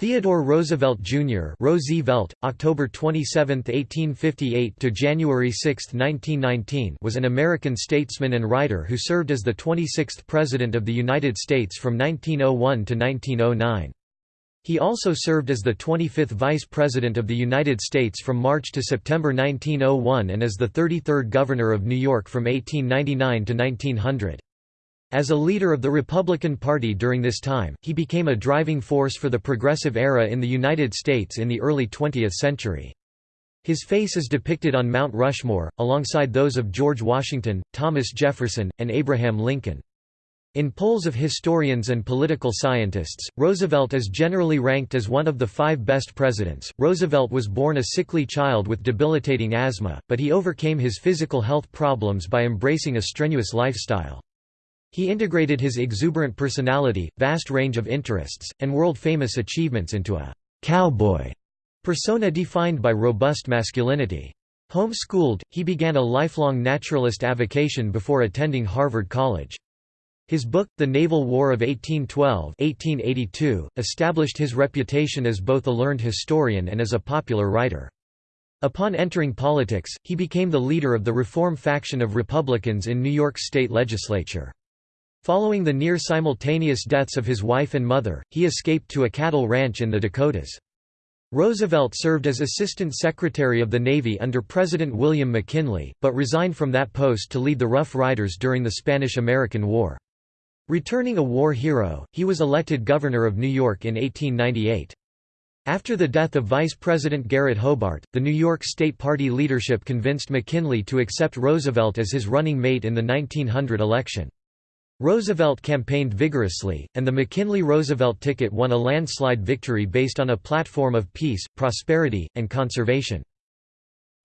Theodore Roosevelt Jr. Roosevelt, October 27, 1858 to January 6, 1919, was an American statesman and writer who served as the 26th President of the United States from 1901 to 1909. He also served as the 25th Vice President of the United States from March to September 1901 and as the 33rd Governor of New York from 1899 to 1900. As a leader of the Republican Party during this time, he became a driving force for the progressive era in the United States in the early 20th century. His face is depicted on Mount Rushmore, alongside those of George Washington, Thomas Jefferson, and Abraham Lincoln. In polls of historians and political scientists, Roosevelt is generally ranked as one of the five best presidents. Roosevelt was born a sickly child with debilitating asthma, but he overcame his physical health problems by embracing a strenuous lifestyle. He integrated his exuberant personality, vast range of interests, and world-famous achievements into a «cowboy» persona defined by robust masculinity. Home-schooled, he began a lifelong naturalist avocation before attending Harvard College. His book, The Naval War of 1812 1882, established his reputation as both a learned historian and as a popular writer. Upon entering politics, he became the leader of the reform faction of Republicans in New York state legislature. Following the near-simultaneous deaths of his wife and mother, he escaped to a cattle ranch in the Dakotas. Roosevelt served as Assistant Secretary of the Navy under President William McKinley, but resigned from that post to lead the Rough Riders during the Spanish–American War. Returning a war hero, he was elected governor of New York in 1898. After the death of Vice President Garrett Hobart, the New York State Party leadership convinced McKinley to accept Roosevelt as his running mate in the 1900 election. Roosevelt campaigned vigorously, and the McKinley-Roosevelt ticket won a landslide victory based on a platform of peace, prosperity, and conservation.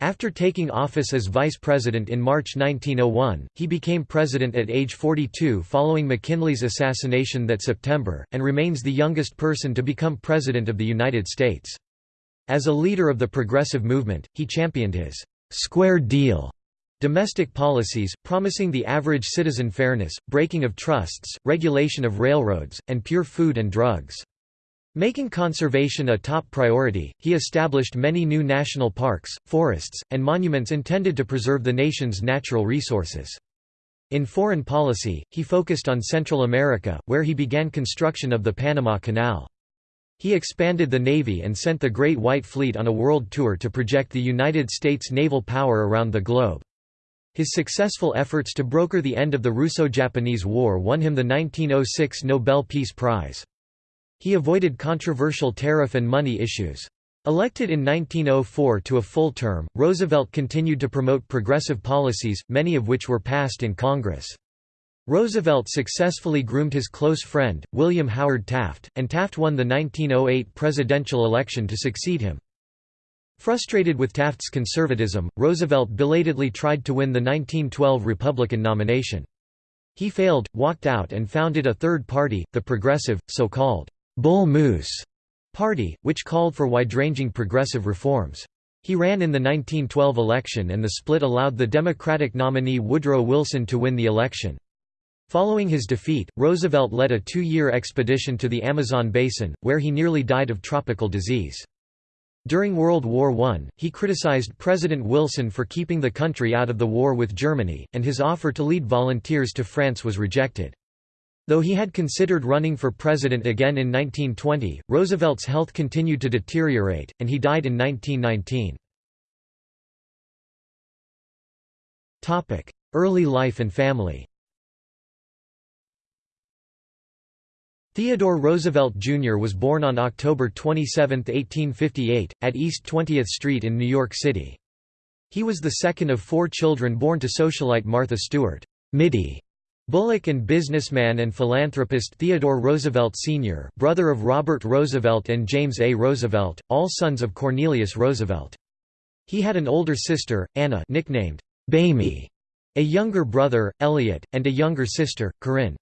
After taking office as vice president in March 1901, he became president at age 42 following McKinley's assassination that September, and remains the youngest person to become president of the United States. As a leader of the progressive movement, he championed his «square deal» Domestic policies, promising the average citizen fairness, breaking of trusts, regulation of railroads, and pure food and drugs. Making conservation a top priority, he established many new national parks, forests, and monuments intended to preserve the nation's natural resources. In foreign policy, he focused on Central America, where he began construction of the Panama Canal. He expanded the Navy and sent the Great White Fleet on a world tour to project the United States naval power around the globe. His successful efforts to broker the end of the Russo-Japanese War won him the 1906 Nobel Peace Prize. He avoided controversial tariff and money issues. Elected in 1904 to a full term, Roosevelt continued to promote progressive policies, many of which were passed in Congress. Roosevelt successfully groomed his close friend, William Howard Taft, and Taft won the 1908 presidential election to succeed him. Frustrated with Taft's conservatism, Roosevelt belatedly tried to win the 1912 Republican nomination. He failed, walked out and founded a third party, the Progressive, so-called Bull Moose Party, which called for wide-ranging progressive reforms. He ran in the 1912 election and the split allowed the Democratic nominee Woodrow Wilson to win the election. Following his defeat, Roosevelt led a two-year expedition to the Amazon basin, where he nearly died of tropical disease. During World War I, he criticized President Wilson for keeping the country out of the war with Germany, and his offer to lead volunteers to France was rejected. Though he had considered running for president again in 1920, Roosevelt's health continued to deteriorate, and he died in 1919. Early life and family Theodore Roosevelt Jr. was born on October 27, 1858, at East 20th Street in New York City. He was the second of four children born to socialite Martha Stewart Mittie Bulloch and businessman and philanthropist Theodore Roosevelt Sr., brother of Robert Roosevelt and James A. Roosevelt, all sons of Cornelius Roosevelt. He had an older sister, Anna nicknamed Bamie, a younger brother, Elliot, and a younger sister, Corinne.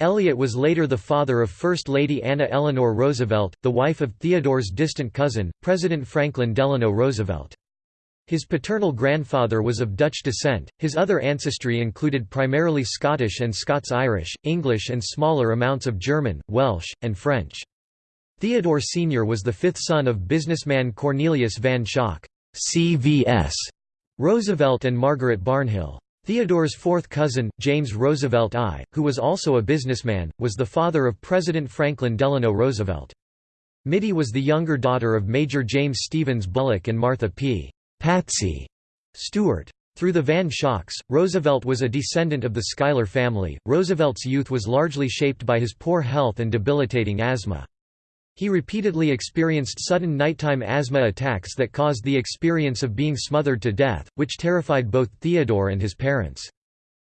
Elliot was later the father of First Lady Anna Eleanor Roosevelt, the wife of Theodore's distant cousin, President Franklin Delano Roosevelt. His paternal grandfather was of Dutch descent, his other ancestry included primarily Scottish and Scots-Irish, English and smaller amounts of German, Welsh, and French. Theodore Sr. was the fifth son of businessman Cornelius Van Schaack CVS Roosevelt and Margaret Barnhill. Theodore's fourth cousin, James Roosevelt I, who was also a businessman, was the father of President Franklin Delano Roosevelt. Mittie was the younger daughter of Major James Stevens Bulloch and Martha P. Patsy Stewart. Through the Van Schaacks, Roosevelt was a descendant of the Schuyler family. Roosevelt's youth was largely shaped by his poor health and debilitating asthma. He repeatedly experienced sudden nighttime asthma attacks that caused the experience of being smothered to death, which terrified both Theodore and his parents.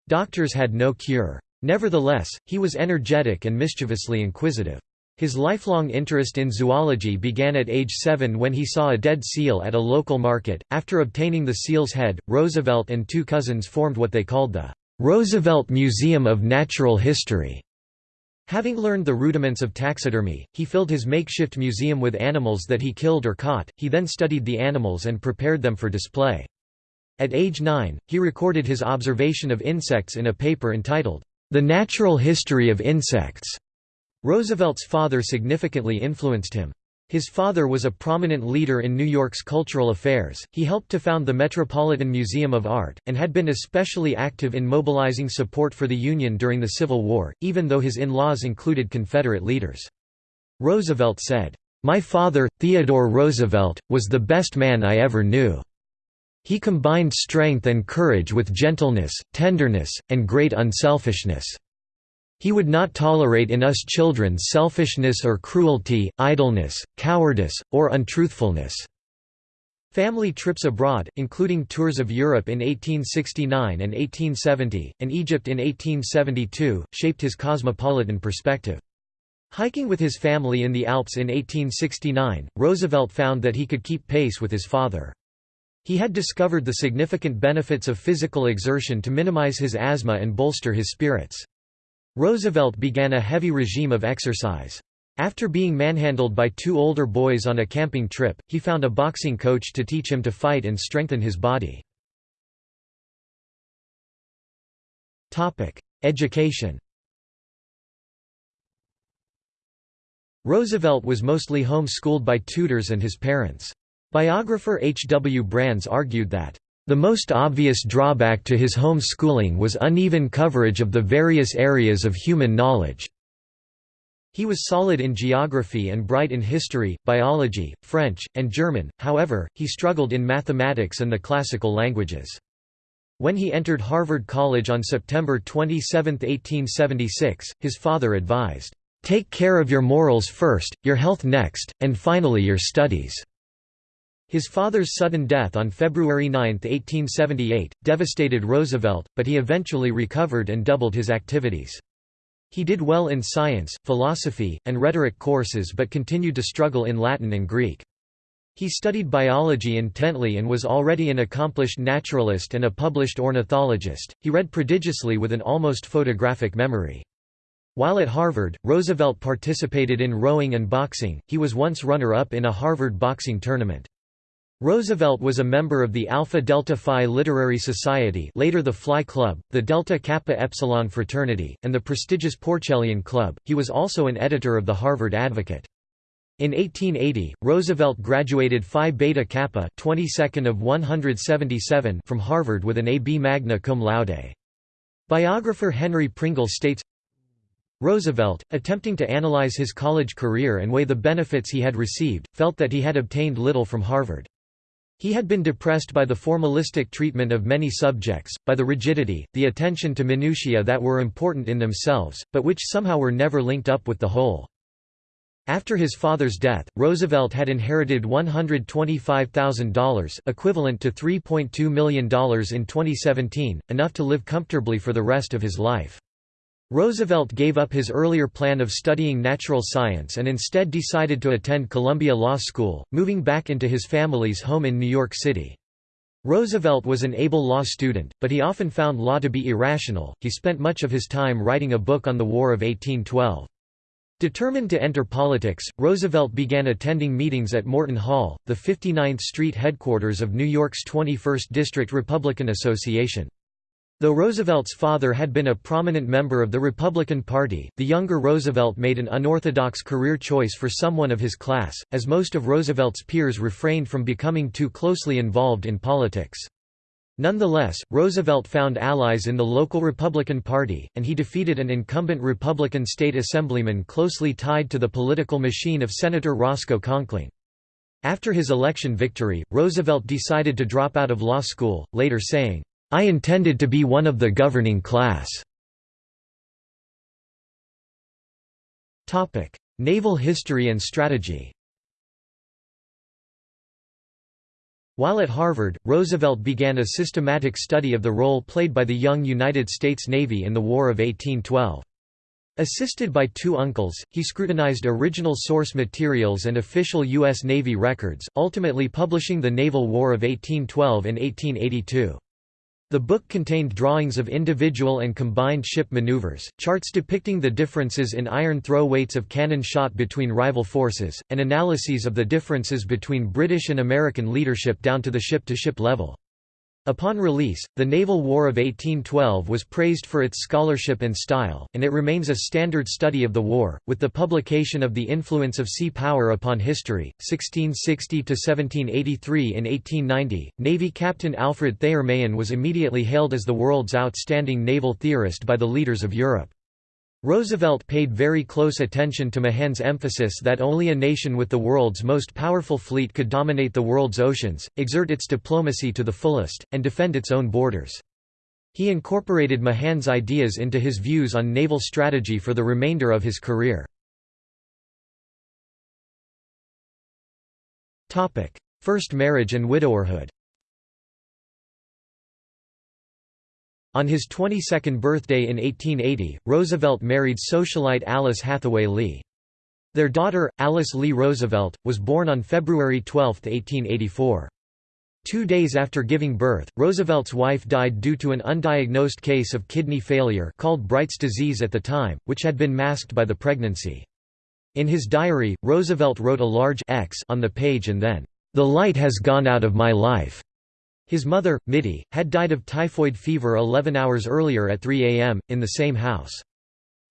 Doctors had no cure. Nevertheless, he was energetic and mischievously inquisitive. His lifelong interest in zoology began at age seven when he saw a dead seal at a local market. After obtaining the seal's head, Roosevelt and two cousins formed what they called the Roosevelt Museum of Natural History. Having learned the rudiments of taxidermy, he filled his makeshift museum with animals that he killed or caught, he then studied the animals and prepared them for display. At age nine, he recorded his observation of insects in a paper entitled, The Natural History of Insects. Roosevelt's father significantly influenced him. His father was a prominent leader in New York's cultural affairs, he helped to found the Metropolitan Museum of Art, and had been especially active in mobilizing support for the Union during the Civil War, even though his in-laws included Confederate leaders. Roosevelt said, "'My father, Theodore Roosevelt, was the best man I ever knew. He combined strength and courage with gentleness, tenderness, and great unselfishness.' He would not tolerate in us children selfishness or cruelty, idleness, cowardice, or untruthfulness." Family trips abroad, including tours of Europe in 1869 and 1870, and Egypt in 1872, shaped his cosmopolitan perspective. Hiking with his family in the Alps in 1869, Roosevelt found that he could keep pace with his father. He had discovered the significant benefits of physical exertion to minimize his asthma and bolster his spirits. Roosevelt began a heavy regime of exercise. After being manhandled by two older boys on a camping trip, he found a boxing coach to teach him to fight and strengthen his body. Education Roosevelt was mostly home-schooled by tutors and his parents. Biographer H. W. Brands argued that the most obvious drawback to his home schooling was uneven coverage of the various areas of human knowledge. He was solid in geography and bright in history, biology, French, and German, however, he struggled in mathematics and the classical languages. When he entered Harvard College on September 27, 1876, his father advised, "'Take care of your morals first, your health next, and finally your studies.' His father's sudden death on February 9, 1878, devastated Roosevelt, but he eventually recovered and doubled his activities. He did well in science, philosophy, and rhetoric courses but continued to struggle in Latin and Greek. He studied biology intently and was already an accomplished naturalist and a published ornithologist. He read prodigiously with an almost photographic memory. While at Harvard, Roosevelt participated in rowing and boxing. He was once runner-up in a Harvard boxing tournament. Roosevelt was a member of the Alpha Delta Phi Literary Society later the Fly Club, the Delta Kappa Epsilon Fraternity, and the prestigious Porcellian Club. He was also an editor of the Harvard Advocate. In 1880, Roosevelt graduated Phi Beta Kappa 22nd of 177 from Harvard with an A.B. magna cum laude. Biographer Henry Pringle states, Roosevelt, attempting to analyze his college career and weigh the benefits he had received, felt that he had obtained little from Harvard. He had been depressed by the formalistic treatment of many subjects, by the rigidity, the attention to minutiae that were important in themselves, but which somehow were never linked up with the whole. After his father's death, Roosevelt had inherited $125,000 equivalent to $3.2 million in 2017, enough to live comfortably for the rest of his life. Roosevelt gave up his earlier plan of studying natural science and instead decided to attend Columbia Law School, moving back into his family's home in New York City. Roosevelt was an able law student, but he often found law to be irrational. He spent much of his time writing a book on the War of 1812. Determined to enter politics, Roosevelt began attending meetings at Morton Hall, the 59th Street headquarters of New York's 21st District Republican Association. Though Roosevelt's father had been a prominent member of the Republican Party, the younger Roosevelt made an unorthodox career choice for someone of his class, as most of Roosevelt's peers refrained from becoming too closely involved in politics. Nonetheless, Roosevelt found allies in the local Republican Party, and he defeated an incumbent Republican state assemblyman closely tied to the political machine of Senator Roscoe Conkling. After his election victory, Roosevelt decided to drop out of law school, later saying, I intended to be one of the governing class. Naval history and strategy While at Harvard, Roosevelt began a systematic study of the role played by the young United States Navy in the War of 1812. Assisted by two uncles, he scrutinized original source materials and official U.S. Navy records, ultimately publishing The Naval War of 1812 in 1882. The book contained drawings of individual and combined ship maneuvers, charts depicting the differences in iron throw weights of cannon shot between rival forces, and analyses of the differences between British and American leadership down to the ship-to-ship -ship level. Upon release, the Naval War of 1812 was praised for its scholarship and style, and it remains a standard study of the war. With the publication of The Influence of Sea Power Upon History, 1660 1783 in 1890, Navy Captain Alfred Thayer Mahan was immediately hailed as the world's outstanding naval theorist by the leaders of Europe. Roosevelt paid very close attention to Mahan's emphasis that only a nation with the world's most powerful fleet could dominate the world's oceans, exert its diplomacy to the fullest, and defend its own borders. He incorporated Mahan's ideas into his views on naval strategy for the remainder of his career. First marriage and widowerhood On his 22nd birthday in 1880, Roosevelt married socialite Alice Hathaway Lee. Their daughter, Alice Lee Roosevelt, was born on February 12, 1884. Two days after giving birth, Roosevelt's wife died due to an undiagnosed case of kidney failure called Bright's disease at the time, which had been masked by the pregnancy. In his diary, Roosevelt wrote a large X on the page and then, "'The light has gone out of my life'. His mother, Mittie, had died of typhoid fever 11 hours earlier at 3 a.m., in the same house.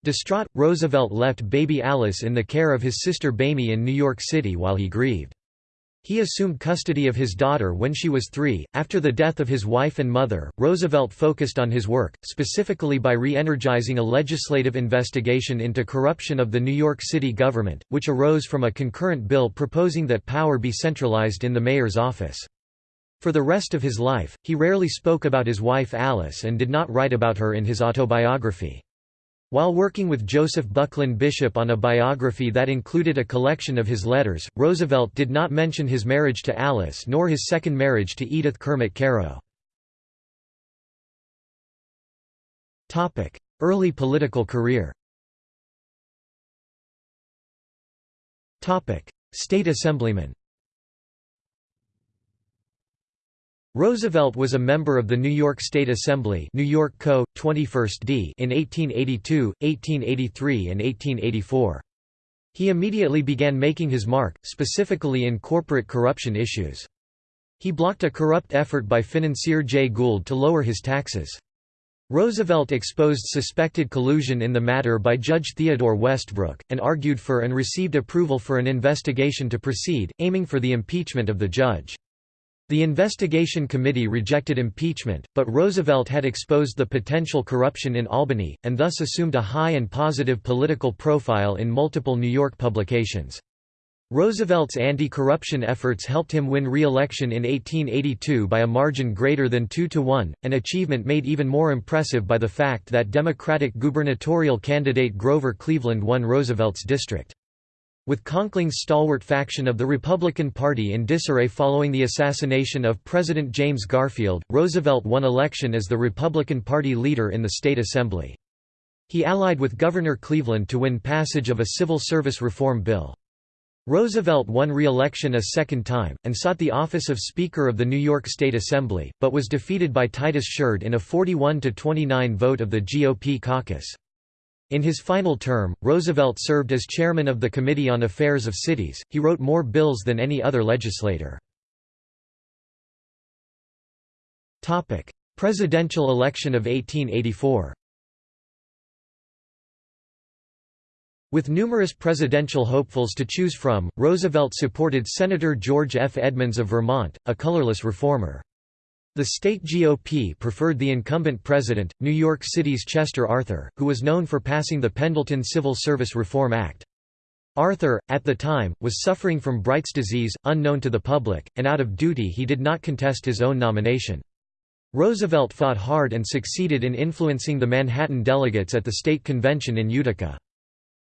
Distraught, Roosevelt left baby Alice in the care of his sister Bamie in New York City while he grieved. He assumed custody of his daughter when she was three. After the death of his wife and mother, Roosevelt focused on his work, specifically by re energizing a legislative investigation into corruption of the New York City government, which arose from a concurrent bill proposing that power be centralized in the mayor's office. For the rest of his life, he rarely spoke about his wife Alice and did not write about her in his autobiography. While working with Joseph Buckland Bishop on a biography that included a collection of his letters, Roosevelt did not mention his marriage to Alice nor his second marriage to Edith Kermit Carow. Early political career State Assemblyman Roosevelt was a member of the New York State Assembly New York Co. 21st D in 1882, 1883 and 1884. He immediately began making his mark, specifically in corporate corruption issues. He blocked a corrupt effort by financier Jay Gould to lower his taxes. Roosevelt exposed suspected collusion in the matter by Judge Theodore Westbrook, and argued for and received approval for an investigation to proceed, aiming for the impeachment of the judge. The investigation committee rejected impeachment, but Roosevelt had exposed the potential corruption in Albany, and thus assumed a high and positive political profile in multiple New York publications. Roosevelt's anti-corruption efforts helped him win re-election in 1882 by a margin greater than 2 to 1, an achievement made even more impressive by the fact that Democratic gubernatorial candidate Grover Cleveland won Roosevelt's district. With Conkling's stalwart faction of the Republican Party in disarray following the assassination of President James Garfield, Roosevelt won election as the Republican Party leader in the state assembly. He allied with Governor Cleveland to win passage of a civil service reform bill. Roosevelt won re-election a second time, and sought the office of Speaker of the New York State Assembly, but was defeated by Titus Sheard in a 41–29 vote of the GOP caucus. In his final term, Roosevelt served as chairman of the Committee on Affairs of Cities. He wrote more bills than any other legislator. Topic: Presidential election of 1884 With numerous presidential hopefuls to choose from, Roosevelt supported Senator George F. Edmunds of Vermont, a colorless reformer. The state GOP preferred the incumbent president, New York City's Chester Arthur, who was known for passing the Pendleton Civil Service Reform Act. Arthur, at the time, was suffering from Bright's disease, unknown to the public, and out of duty he did not contest his own nomination. Roosevelt fought hard and succeeded in influencing the Manhattan delegates at the state convention in Utica.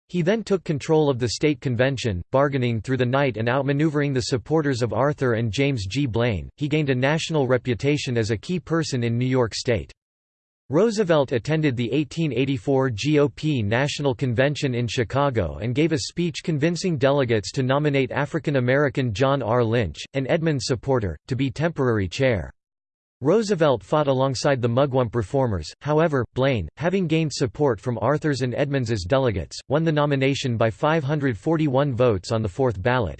He then took control of the state convention, bargaining through the night and outmaneuvering the supporters of Arthur and James G. Blaine. He gained a national reputation as a key person in New York State. Roosevelt attended the 1884 GOP National Convention in Chicago and gave a speech convincing delegates to nominate African American John R. Lynch, an Edmunds supporter, to be temporary chair. Roosevelt fought alongside the Mugwump reformers, however, Blaine, having gained support from Arthur's and Edmunds's delegates, won the nomination by 541 votes on the fourth ballot.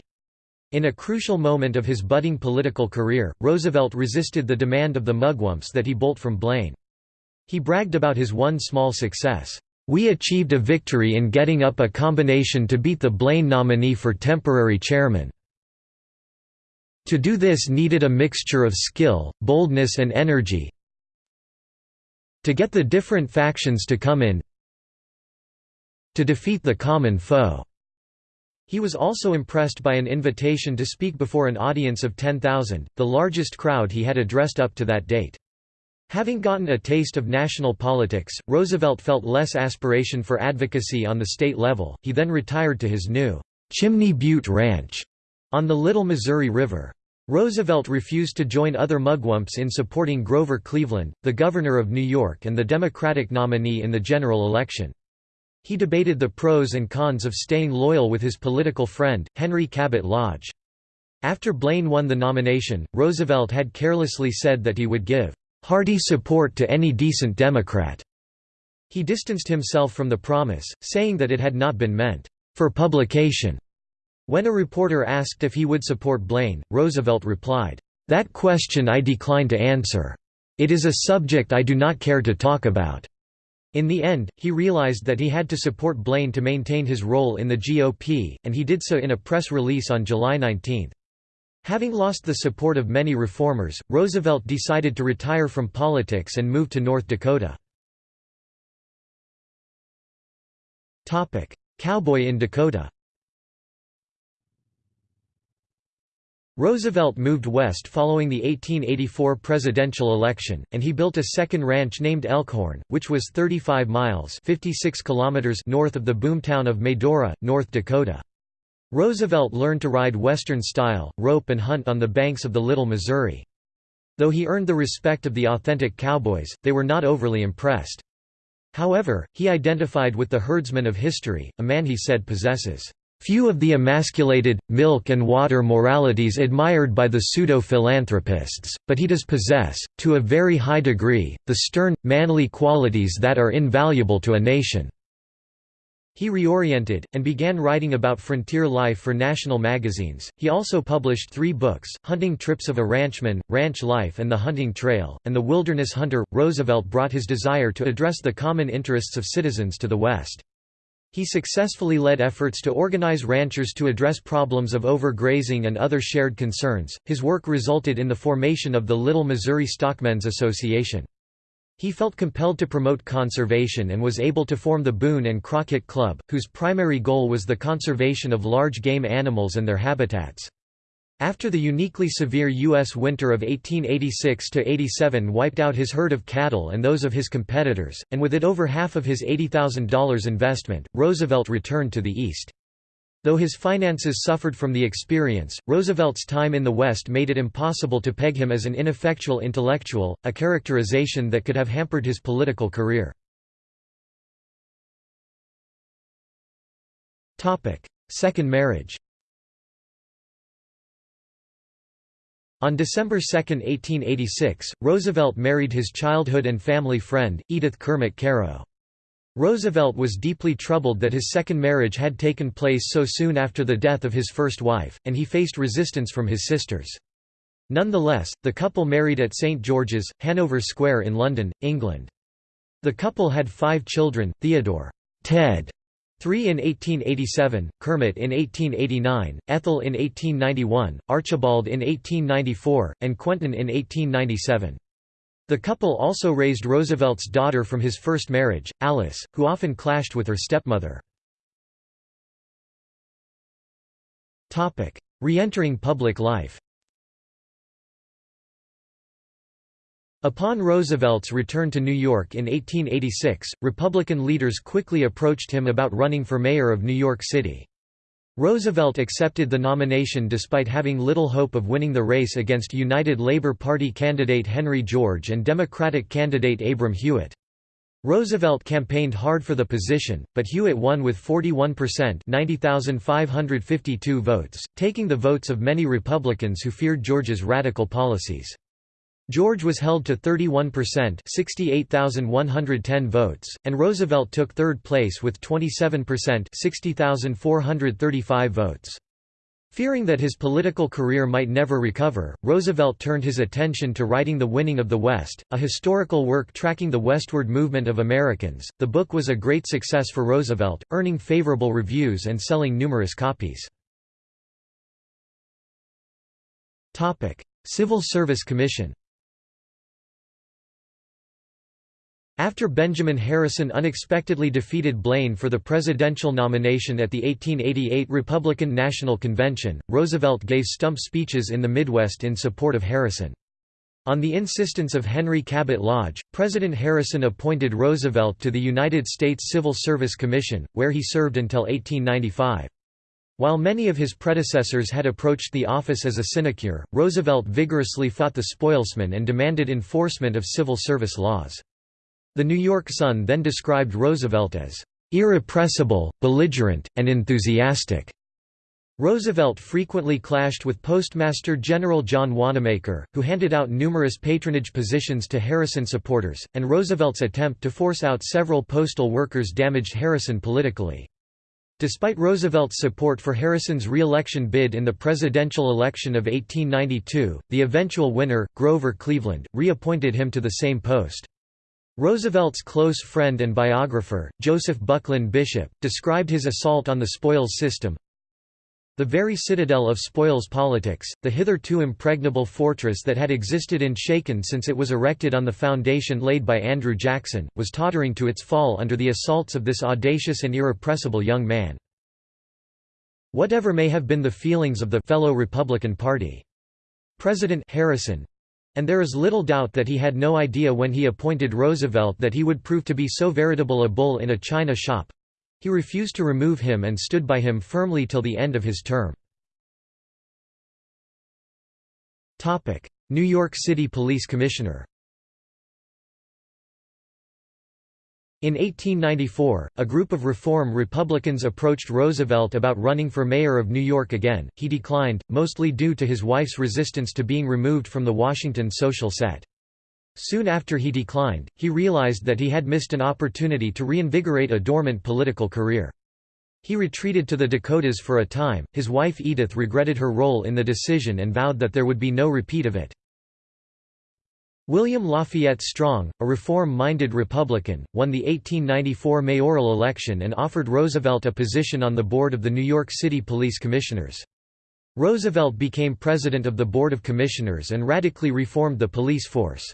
In a crucial moment of his budding political career, Roosevelt resisted the demand of the Mugwumps that he bolt from Blaine. He bragged about his one small success. We achieved a victory in getting up a combination to beat the Blaine nominee for temporary chairman. To do this needed a mixture of skill, boldness and energy to get the different factions to come in to defeat the common foe. He was also impressed by an invitation to speak before an audience of 10,000, the largest crowd he had addressed up to that date. Having gotten a taste of national politics, Roosevelt felt less aspiration for advocacy on the state level, he then retired to his new Chimney Butte Ranch on the Little Missouri River. Roosevelt refused to join other mugwumps in supporting Grover Cleveland, the governor of New York and the Democratic nominee in the general election. He debated the pros and cons of staying loyal with his political friend, Henry Cabot Lodge. After Blaine won the nomination, Roosevelt had carelessly said that he would give hearty support to any decent Democrat. He distanced himself from the promise, saying that it had not been meant for publication. When a reporter asked if he would support Blaine, Roosevelt replied, "'That question I decline to answer. It is a subject I do not care to talk about.'" In the end, he realized that he had to support Blaine to maintain his role in the GOP, and he did so in a press release on July 19. Having lost the support of many reformers, Roosevelt decided to retire from politics and move to North Dakota. Cowboy in Dakota Roosevelt moved west following the 1884 presidential election, and he built a second ranch named Elkhorn, which was 35 miles 56 kilometers north of the boomtown of Medora, North Dakota. Roosevelt learned to ride Western-style, rope and hunt on the banks of the Little Missouri. Though he earned the respect of the authentic cowboys, they were not overly impressed. However, he identified with the herdsman of history, a man he said possesses Few of the emasculated, milk and water moralities admired by the pseudo-philanthropists, but he does possess, to a very high degree, the stern, manly qualities that are invaluable to a nation." He reoriented, and began writing about frontier life for national magazines. He also published three books Hunting Trips of a Ranchman, Ranch Life and the Hunting Trail, and The Wilderness Hunter. Roosevelt brought his desire to address the common interests of citizens to the West. He successfully led efforts to organize ranchers to address problems of overgrazing and other shared concerns. His work resulted in the formation of the Little Missouri Stockmen's Association. He felt compelled to promote conservation and was able to form the Boone and Crockett Club, whose primary goal was the conservation of large game animals and their habitats. After the uniquely severe U.S. winter of 1886–87 wiped out his herd of cattle and those of his competitors, and with it over half of his $80,000 investment, Roosevelt returned to the East. Though his finances suffered from the experience, Roosevelt's time in the West made it impossible to peg him as an ineffectual intellectual, a characterization that could have hampered his political career. Second marriage On December 2, 1886, Roosevelt married his childhood and family friend, Edith Kermit Carow. Roosevelt was deeply troubled that his second marriage had taken place so soon after the death of his first wife, and he faced resistance from his sisters. Nonetheless, the couple married at St George's, Hanover Square in London, England. The couple had five children, Theodore Ted, three in 1887, Kermit in 1889, Ethel in 1891, Archibald in 1894, and Quentin in 1897. The couple also raised Roosevelt's daughter from his first marriage, Alice, who often clashed with her stepmother. Re-entering public life Upon Roosevelt's return to New York in 1886, Republican leaders quickly approached him about running for mayor of New York City. Roosevelt accepted the nomination despite having little hope of winning the race against United Labour Party candidate Henry George and Democratic candidate Abram Hewitt. Roosevelt campaigned hard for the position, but Hewitt won with 41% 90,552 votes, taking the votes of many Republicans who feared George's radical policies. George was held to 31% 68,110 votes, and Roosevelt took third place with 27% 60,435 votes. Fearing that his political career might never recover, Roosevelt turned his attention to writing The Winning of the West, a historical work tracking the westward movement of Americans. The book was a great success for Roosevelt, earning favorable reviews and selling numerous copies. Civil Service Commission After Benjamin Harrison unexpectedly defeated Blaine for the presidential nomination at the 1888 Republican National Convention, Roosevelt gave stump speeches in the Midwest in support of Harrison. On the insistence of Henry Cabot Lodge, President Harrison appointed Roosevelt to the United States Civil Service Commission, where he served until 1895. While many of his predecessors had approached the office as a sinecure, Roosevelt vigorously fought the spoilsmen and demanded enforcement of civil service laws. The New York Sun then described Roosevelt as irrepressible, belligerent, and enthusiastic. Roosevelt frequently clashed with Postmaster General John Wanamaker, who handed out numerous patronage positions to Harrison supporters, and Roosevelt's attempt to force out several postal workers damaged Harrison politically. Despite Roosevelt's support for Harrison's re-election bid in the presidential election of 1892, the eventual winner, Grover Cleveland, reappointed him to the same post. Roosevelt's close friend and biographer, Joseph Buckland Bishop, described his assault on the spoils system, the very citadel of spoils politics, the hitherto impregnable fortress that had existed in shaken since it was erected on the foundation laid by Andrew Jackson, was tottering to its fall under the assaults of this audacious and irrepressible young man. Whatever may have been the feelings of the fellow Republican Party. President Harrison, and there is little doubt that he had no idea when he appointed Roosevelt that he would prove to be so veritable a bull in a china shop. He refused to remove him and stood by him firmly till the end of his term. New York City Police Commissioner In 1894, a group of Reform Republicans approached Roosevelt about running for mayor of New York again. He declined, mostly due to his wife's resistance to being removed from the Washington social set. Soon after he declined, he realized that he had missed an opportunity to reinvigorate a dormant political career. He retreated to the Dakotas for a time. His wife Edith regretted her role in the decision and vowed that there would be no repeat of it. William Lafayette Strong, a reform-minded Republican, won the 1894 mayoral election and offered Roosevelt a position on the board of the New York City Police Commissioners. Roosevelt became president of the Board of Commissioners and radically reformed the police force.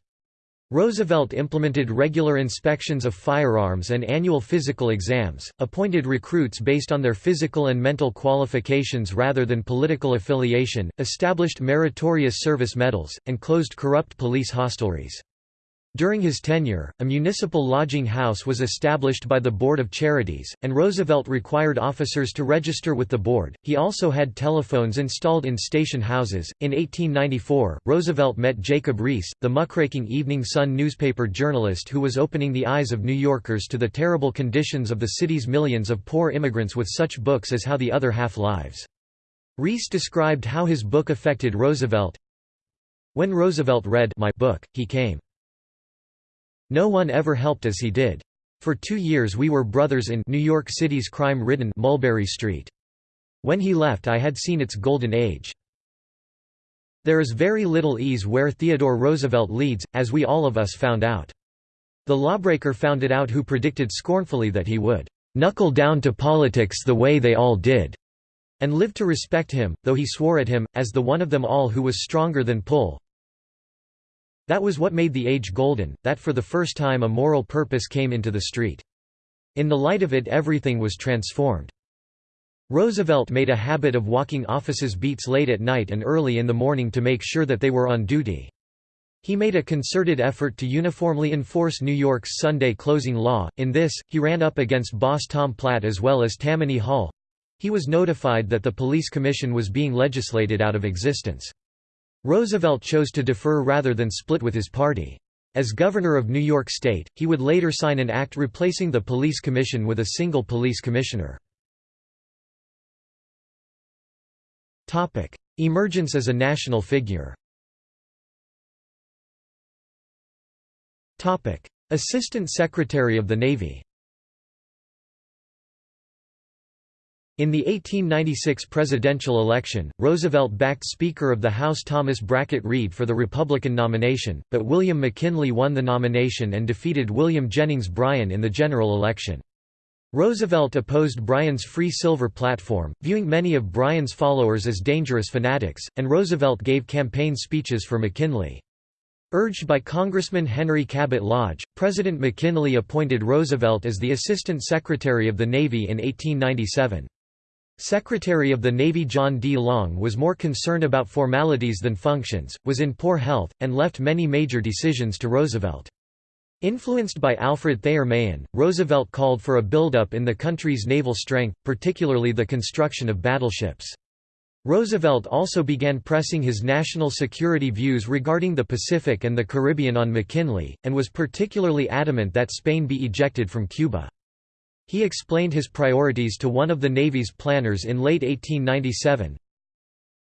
Roosevelt implemented regular inspections of firearms and annual physical exams, appointed recruits based on their physical and mental qualifications rather than political affiliation, established meritorious service medals, and closed corrupt police hostelries. During his tenure, a municipal lodging house was established by the Board of Charities, and Roosevelt required officers to register with the board. He also had telephones installed in station houses. In 1894, Roosevelt met Jacob Riis, the muckraking Evening Sun newspaper journalist who was opening the eyes of New Yorkers to the terrible conditions of the city's millions of poor immigrants with such books as How the Other Half Lives. Riis described how his book affected Roosevelt. When Roosevelt read my book, he came. No one ever helped as he did. For two years we were brothers in New York City's crime-ridden Mulberry Street. When he left I had seen its golden age. There is very little ease where Theodore Roosevelt leads, as we all of us found out. The lawbreaker found it out who predicted scornfully that he would "...knuckle down to politics the way they all did." and live to respect him, though he swore at him, as the one of them all who was stronger than Pull. That was what made the age golden, that for the first time a moral purpose came into the street. In the light of it everything was transformed. Roosevelt made a habit of walking offices beats late at night and early in the morning to make sure that they were on duty. He made a concerted effort to uniformly enforce New York's Sunday closing law. In this, he ran up against boss Tom Platt as well as Tammany Hall, he was notified that the police commission was being legislated out of existence. Roosevelt chose to defer rather than split with his party. As governor of New York State, he would later sign an act replacing the police commission with a single police commissioner. Emergence as a national figure Assistant Secretary of the Navy In the 1896 presidential election, Roosevelt backed Speaker of the House Thomas Brackett Reed for the Republican nomination, but William McKinley won the nomination and defeated William Jennings Bryan in the general election. Roosevelt opposed Bryan's free silver platform, viewing many of Bryan's followers as dangerous fanatics, and Roosevelt gave campaign speeches for McKinley. Urged by Congressman Henry Cabot Lodge, President McKinley appointed Roosevelt as the Assistant Secretary of the Navy in 1897. Secretary of the Navy John D. Long was more concerned about formalities than functions, was in poor health, and left many major decisions to Roosevelt. Influenced by Alfred Thayer Mahan, Roosevelt called for a buildup in the country's naval strength, particularly the construction of battleships. Roosevelt also began pressing his national security views regarding the Pacific and the Caribbean on McKinley, and was particularly adamant that Spain be ejected from Cuba. He explained his priorities to one of the Navy's planners in late 1897.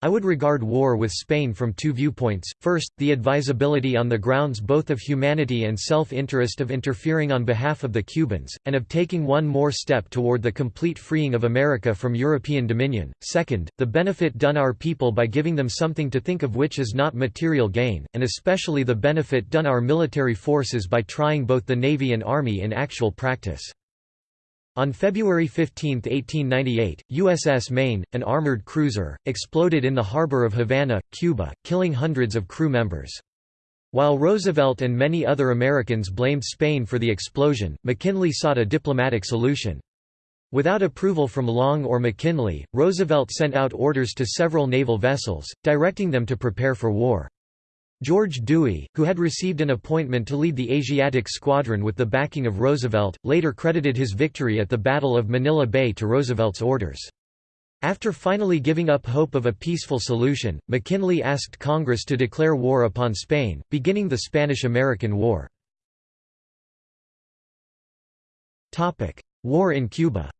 I would regard war with Spain from two viewpoints, first, the advisability on the grounds both of humanity and self-interest of interfering on behalf of the Cubans, and of taking one more step toward the complete freeing of America from European dominion, second, the benefit done our people by giving them something to think of which is not material gain, and especially the benefit done our military forces by trying both the Navy and Army in actual practice. On February 15, 1898, USS Maine, an armored cruiser, exploded in the harbor of Havana, Cuba, killing hundreds of crew members. While Roosevelt and many other Americans blamed Spain for the explosion, McKinley sought a diplomatic solution. Without approval from Long or McKinley, Roosevelt sent out orders to several naval vessels, directing them to prepare for war. George Dewey, who had received an appointment to lead the Asiatic Squadron with the backing of Roosevelt, later credited his victory at the Battle of Manila Bay to Roosevelt's orders. After finally giving up hope of a peaceful solution, McKinley asked Congress to declare war upon Spain, beginning the Spanish–American War. War in Cuba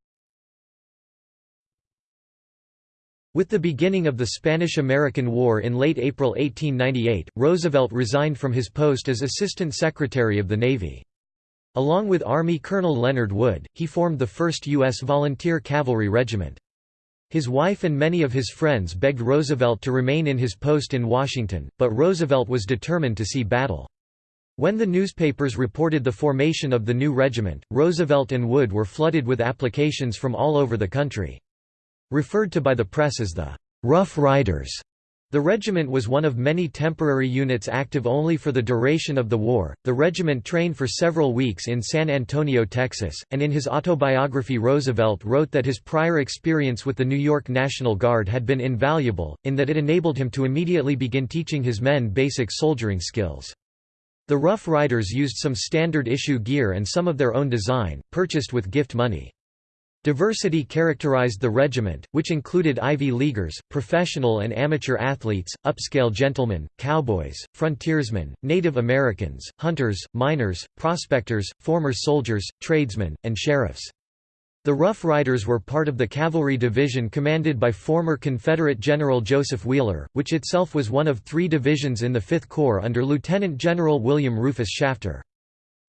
With the beginning of the Spanish–American War in late April 1898, Roosevelt resigned from his post as Assistant Secretary of the Navy. Along with Army Colonel Leonard Wood, he formed the 1st U.S. Volunteer Cavalry Regiment. His wife and many of his friends begged Roosevelt to remain in his post in Washington, but Roosevelt was determined to see battle. When the newspapers reported the formation of the new regiment, Roosevelt and Wood were flooded with applications from all over the country. Referred to by the press as the Rough Riders, the regiment was one of many temporary units active only for the duration of the war. The regiment trained for several weeks in San Antonio, Texas, and in his autobiography Roosevelt wrote that his prior experience with the New York National Guard had been invaluable, in that it enabled him to immediately begin teaching his men basic soldiering skills. The Rough Riders used some standard issue gear and some of their own design, purchased with gift money. Diversity characterized the regiment, which included Ivy Leaguers, professional and amateur athletes, upscale gentlemen, cowboys, frontiersmen, Native Americans, hunters, miners, prospectors, former soldiers, tradesmen, and sheriffs. The Rough Riders were part of the cavalry division commanded by former Confederate General Joseph Wheeler, which itself was one of three divisions in the Fifth Corps under Lieutenant General William Rufus Shafter.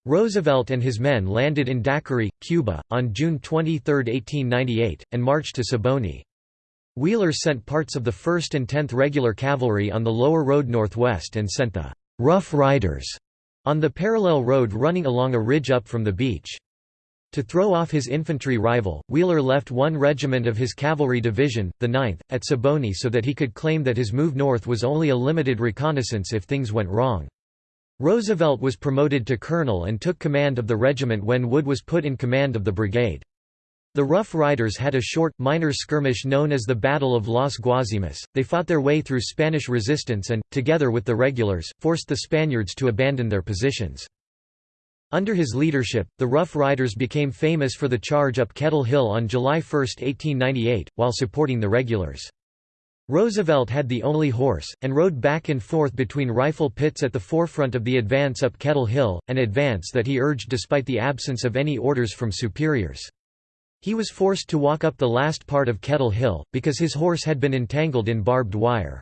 Roosevelt and his men landed in Daiquiri, Cuba, on June 23, 1898, and marched to Siboney. Wheeler sent parts of the 1st and 10th Regular Cavalry on the lower road northwest and sent the «Rough Riders» on the parallel road running along a ridge up from the beach. To throw off his infantry rival, Wheeler left one regiment of his cavalry division, the 9th, at Siboney so that he could claim that his move north was only a limited reconnaissance if things went wrong. Roosevelt was promoted to colonel and took command of the regiment when Wood was put in command of the brigade. The Rough Riders had a short, minor skirmish known as the Battle of Las Guasimas. They fought their way through Spanish resistance and, together with the regulars, forced the Spaniards to abandon their positions. Under his leadership, the Rough Riders became famous for the charge up Kettle Hill on July 1, 1898, while supporting the regulars. Roosevelt had the only horse, and rode back and forth between rifle pits at the forefront of the advance up Kettle Hill, an advance that he urged despite the absence of any orders from superiors. He was forced to walk up the last part of Kettle Hill, because his horse had been entangled in barbed wire.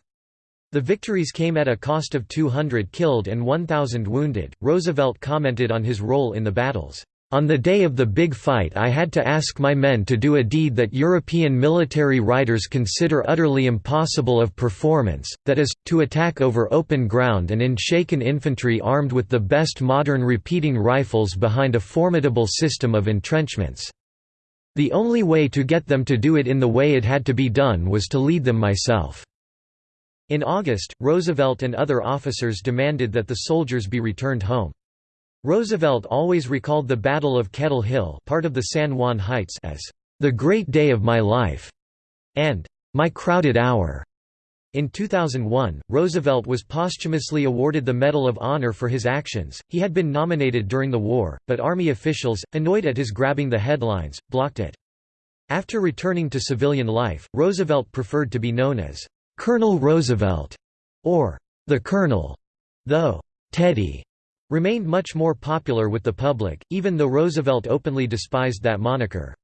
The victories came at a cost of 200 killed and 1,000 wounded. Roosevelt commented on his role in the battles. On the day of the big fight I had to ask my men to do a deed that European military writers consider utterly impossible of performance, that is, to attack over open ground and in shaken infantry armed with the best modern repeating rifles behind a formidable system of entrenchments. The only way to get them to do it in the way it had to be done was to lead them myself." In August, Roosevelt and other officers demanded that the soldiers be returned home. Roosevelt always recalled the Battle of Kettle Hill part of the San Juan Heights as, "...the great day of my life", and "...my crowded hour". In 2001, Roosevelt was posthumously awarded the Medal of Honor for his actions. He had been nominated during the war, but Army officials, annoyed at his grabbing the headlines, blocked it. After returning to civilian life, Roosevelt preferred to be known as Colonel Roosevelt or the Colonel, though Teddy remained much more popular with the public, even though Roosevelt openly despised that moniker.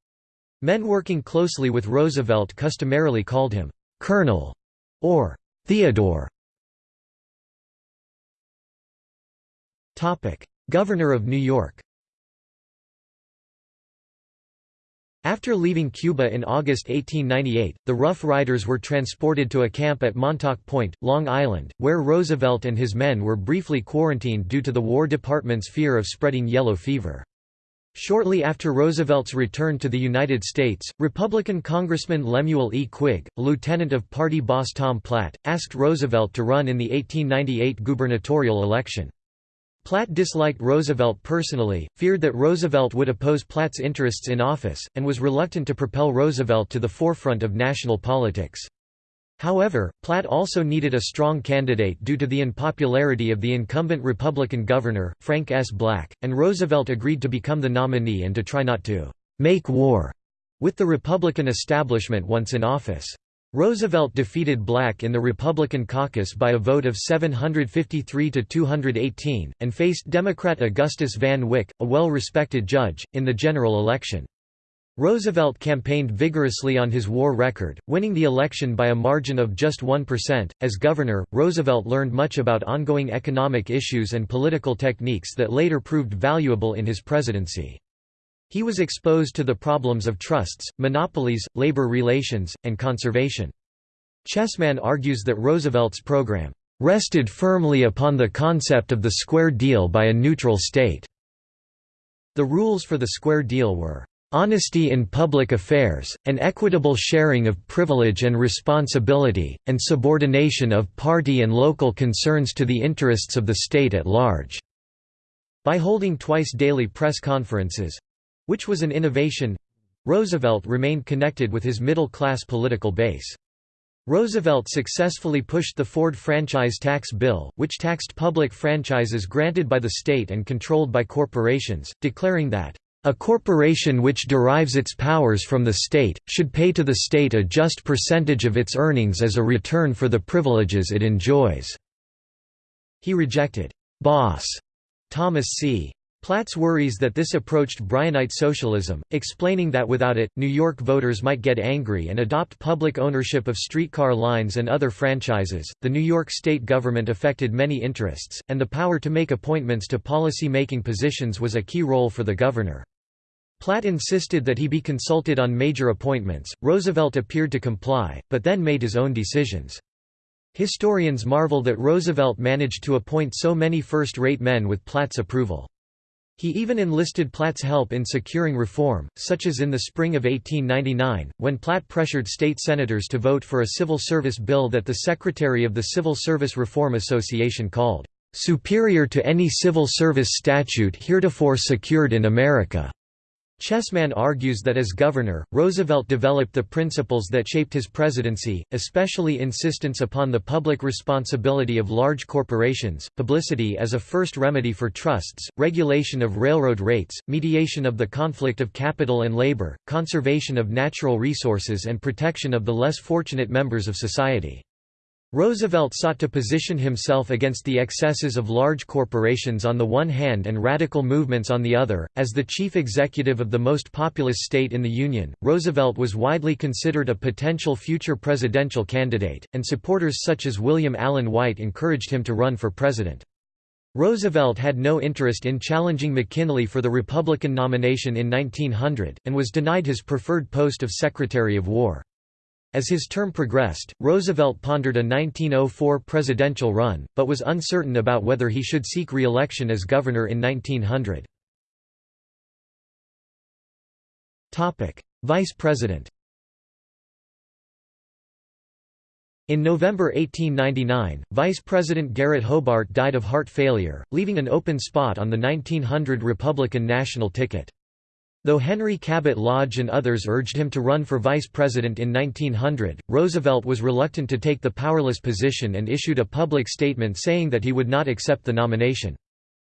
Men working closely with Roosevelt customarily called him Colonel or Theodore. Governor of New York After leaving Cuba in August 1898, the Rough Riders were transported to a camp at Montauk Point, Long Island, where Roosevelt and his men were briefly quarantined due to the War Department's fear of spreading yellow fever. Shortly after Roosevelt's return to the United States, Republican Congressman Lemuel E. Quigg, lieutenant of party boss Tom Platt, asked Roosevelt to run in the 1898 gubernatorial election. Platt disliked Roosevelt personally, feared that Roosevelt would oppose Platt's interests in office, and was reluctant to propel Roosevelt to the forefront of national politics. However, Platt also needed a strong candidate due to the unpopularity of the incumbent Republican governor, Frank S. Black, and Roosevelt agreed to become the nominee and to try not to «make war» with the Republican establishment once in office. Roosevelt defeated Black in the Republican caucus by a vote of 753 to 218, and faced Democrat Augustus Van Wyck, a well-respected judge, in the general election. Roosevelt campaigned vigorously on his war record, winning the election by a margin of just 1%. As governor, Roosevelt learned much about ongoing economic issues and political techniques that later proved valuable in his presidency. He was exposed to the problems of trusts, monopolies, labor relations, and conservation. Chessman argues that Roosevelt's program rested firmly upon the concept of the square deal by a neutral state. The rules for the square deal were honesty in public affairs, an equitable sharing of privilege and responsibility, and subordination of party and local concerns to the interests of the state at large." By holding twice daily press conferences, which was an innovation Roosevelt remained connected with his middle-class political base. Roosevelt successfully pushed the Ford franchise tax bill, which taxed public franchises granted by the state and controlled by corporations, declaring that, "...a corporation which derives its powers from the state, should pay to the state a just percentage of its earnings as a return for the privileges it enjoys." He rejected, "'Boss' Thomas C. Platt's worries that this approached Bryanite socialism, explaining that without it, New York voters might get angry and adopt public ownership of streetcar lines and other franchises. The New York state government affected many interests, and the power to make appointments to policy making positions was a key role for the governor. Platt insisted that he be consulted on major appointments. Roosevelt appeared to comply, but then made his own decisions. Historians marvel that Roosevelt managed to appoint so many first-rate men with Platt's approval. He even enlisted Platt's help in securing reform, such as in the spring of 1899, when Platt pressured state senators to vote for a civil service bill that the secretary of the Civil Service Reform Association called, "...superior to any civil service statute heretofore secured in America." Chessman argues that as governor, Roosevelt developed the principles that shaped his presidency, especially insistence upon the public responsibility of large corporations, publicity as a first remedy for trusts, regulation of railroad rates, mediation of the conflict of capital and labor, conservation of natural resources and protection of the less fortunate members of society. Roosevelt sought to position himself against the excesses of large corporations on the one hand and radical movements on the other. As the chief executive of the most populous state in the Union, Roosevelt was widely considered a potential future presidential candidate, and supporters such as William Allen White encouraged him to run for president. Roosevelt had no interest in challenging McKinley for the Republican nomination in 1900, and was denied his preferred post of Secretary of War. As his term progressed, Roosevelt pondered a 1904 presidential run, but was uncertain about whether he should seek re-election as governor in 1900. Vice President In November 1899, Vice President Garrett Hobart died of heart failure, leaving an open spot on the 1900 Republican national ticket. Though Henry Cabot Lodge and others urged him to run for vice president in 1900, Roosevelt was reluctant to take the powerless position and issued a public statement saying that he would not accept the nomination.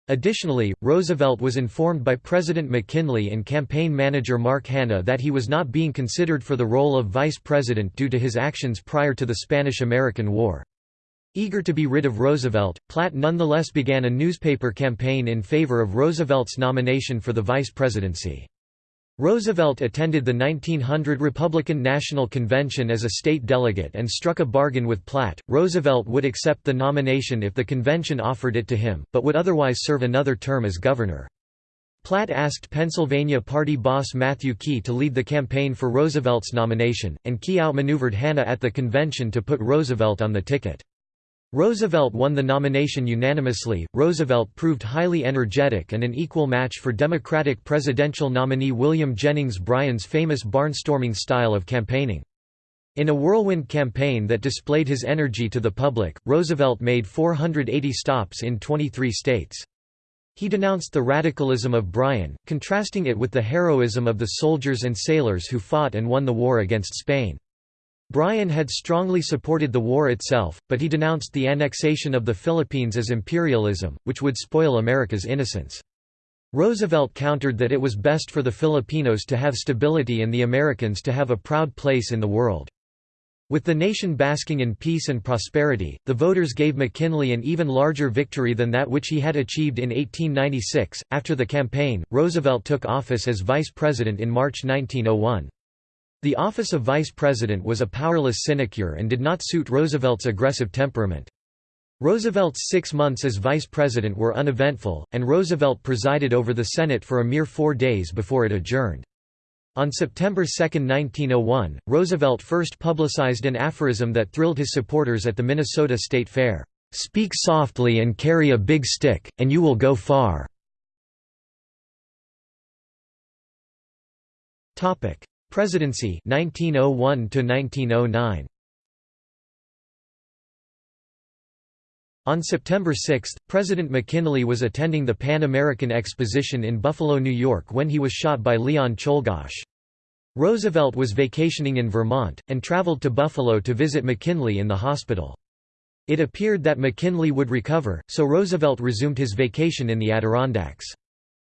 Additionally, Roosevelt was informed by President McKinley and campaign manager Mark Hanna that he was not being considered for the role of vice president due to his actions prior to the Spanish–American War. Eager to be rid of Roosevelt, Platt nonetheless began a newspaper campaign in favor of Roosevelt's nomination for the vice presidency. Roosevelt attended the 1900 Republican National Convention as a state delegate and struck a bargain with Platt. Roosevelt would accept the nomination if the convention offered it to him, but would otherwise serve another term as governor. Platt asked Pennsylvania party boss Matthew Quay to lead the campaign for Roosevelt's nomination, and Quay outmaneuvered Hanna at the convention to put Roosevelt on the ticket. Roosevelt won the nomination unanimously. Roosevelt proved highly energetic and an equal match for Democratic presidential nominee William Jennings Bryan's famous barnstorming style of campaigning. In a whirlwind campaign that displayed his energy to the public, Roosevelt made 480 stops in 23 states. He denounced the radicalism of Bryan, contrasting it with the heroism of the soldiers and sailors who fought and won the war against Spain. Bryan had strongly supported the war itself, but he denounced the annexation of the Philippines as imperialism, which would spoil America's innocence. Roosevelt countered that it was best for the Filipinos to have stability and the Americans to have a proud place in the world. With the nation basking in peace and prosperity, the voters gave McKinley an even larger victory than that which he had achieved in 1896. After the campaign, Roosevelt took office as vice president in March 1901. The office of vice president was a powerless sinecure and did not suit Roosevelt's aggressive temperament. Roosevelt's six months as vice president were uneventful, and Roosevelt presided over the Senate for a mere four days before it adjourned. On September 2, 1901, Roosevelt first publicized an aphorism that thrilled his supporters at the Minnesota State Fair, "'Speak softly and carry a big stick, and you will go far." Presidency 1901 to 1909 On September 6, President McKinley was attending the Pan American Exposition in Buffalo, New York when he was shot by Leon Czolgosz. Roosevelt was vacationing in Vermont, and traveled to Buffalo to visit McKinley in the hospital. It appeared that McKinley would recover, so Roosevelt resumed his vacation in the Adirondacks.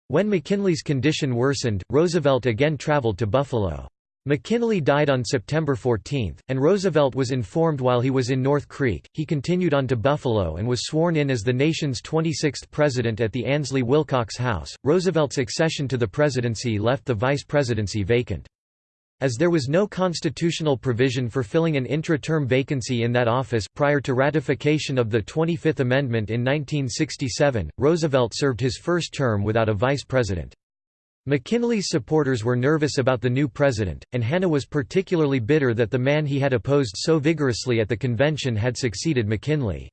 When McKinley's condition worsened, Roosevelt again traveled to Buffalo. McKinley died on September 14, and Roosevelt was informed while he was in North Creek. He continued on to Buffalo and was sworn in as the nation's 26th president at the Ansley Wilcox House. Roosevelt's accession to the presidency left the vice presidency vacant. As there was no constitutional provision for filling an intra-term vacancy in that office prior to ratification of the 25th Amendment in 1967, Roosevelt served his first term without a vice president. McKinley's supporters were nervous about the new president, and Hanna was particularly bitter that the man he had opposed so vigorously at the convention had succeeded McKinley.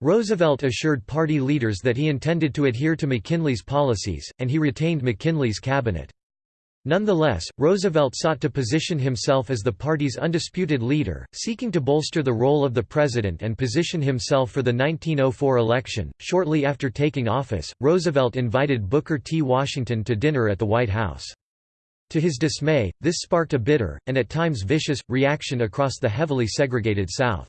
Roosevelt assured party leaders that he intended to adhere to McKinley's policies, and he retained McKinley's cabinet. Nonetheless, Roosevelt sought to position himself as the party's undisputed leader, seeking to bolster the role of the president and position himself for the 1904 election. Shortly after taking office, Roosevelt invited Booker T. Washington to dinner at the White House. To his dismay, this sparked a bitter, and at times vicious, reaction across the heavily segregated South.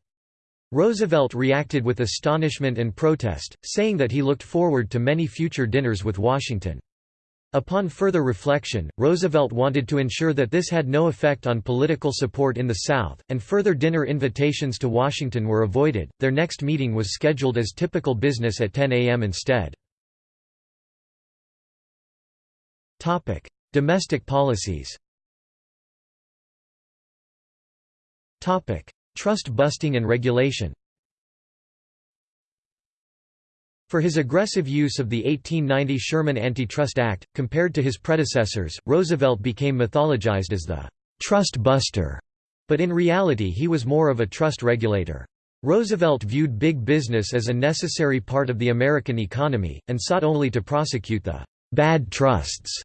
Roosevelt reacted with astonishment and protest, saying that he looked forward to many future dinners with Washington. Upon further reflection, Roosevelt wanted to ensure that this had no effect on political support in the South, and further dinner invitations to Washington were avoided. Their next meeting was scheduled as typical business at 10 a.m. instead. Topic: Domestic policies. Topic: Trust busting and regulation. For his aggressive use of the 1890 Sherman Antitrust Act, compared to his predecessors, Roosevelt became mythologized as the «trust buster», but in reality he was more of a trust regulator. Roosevelt viewed big business as a necessary part of the American economy, and sought only to prosecute the «bad trusts»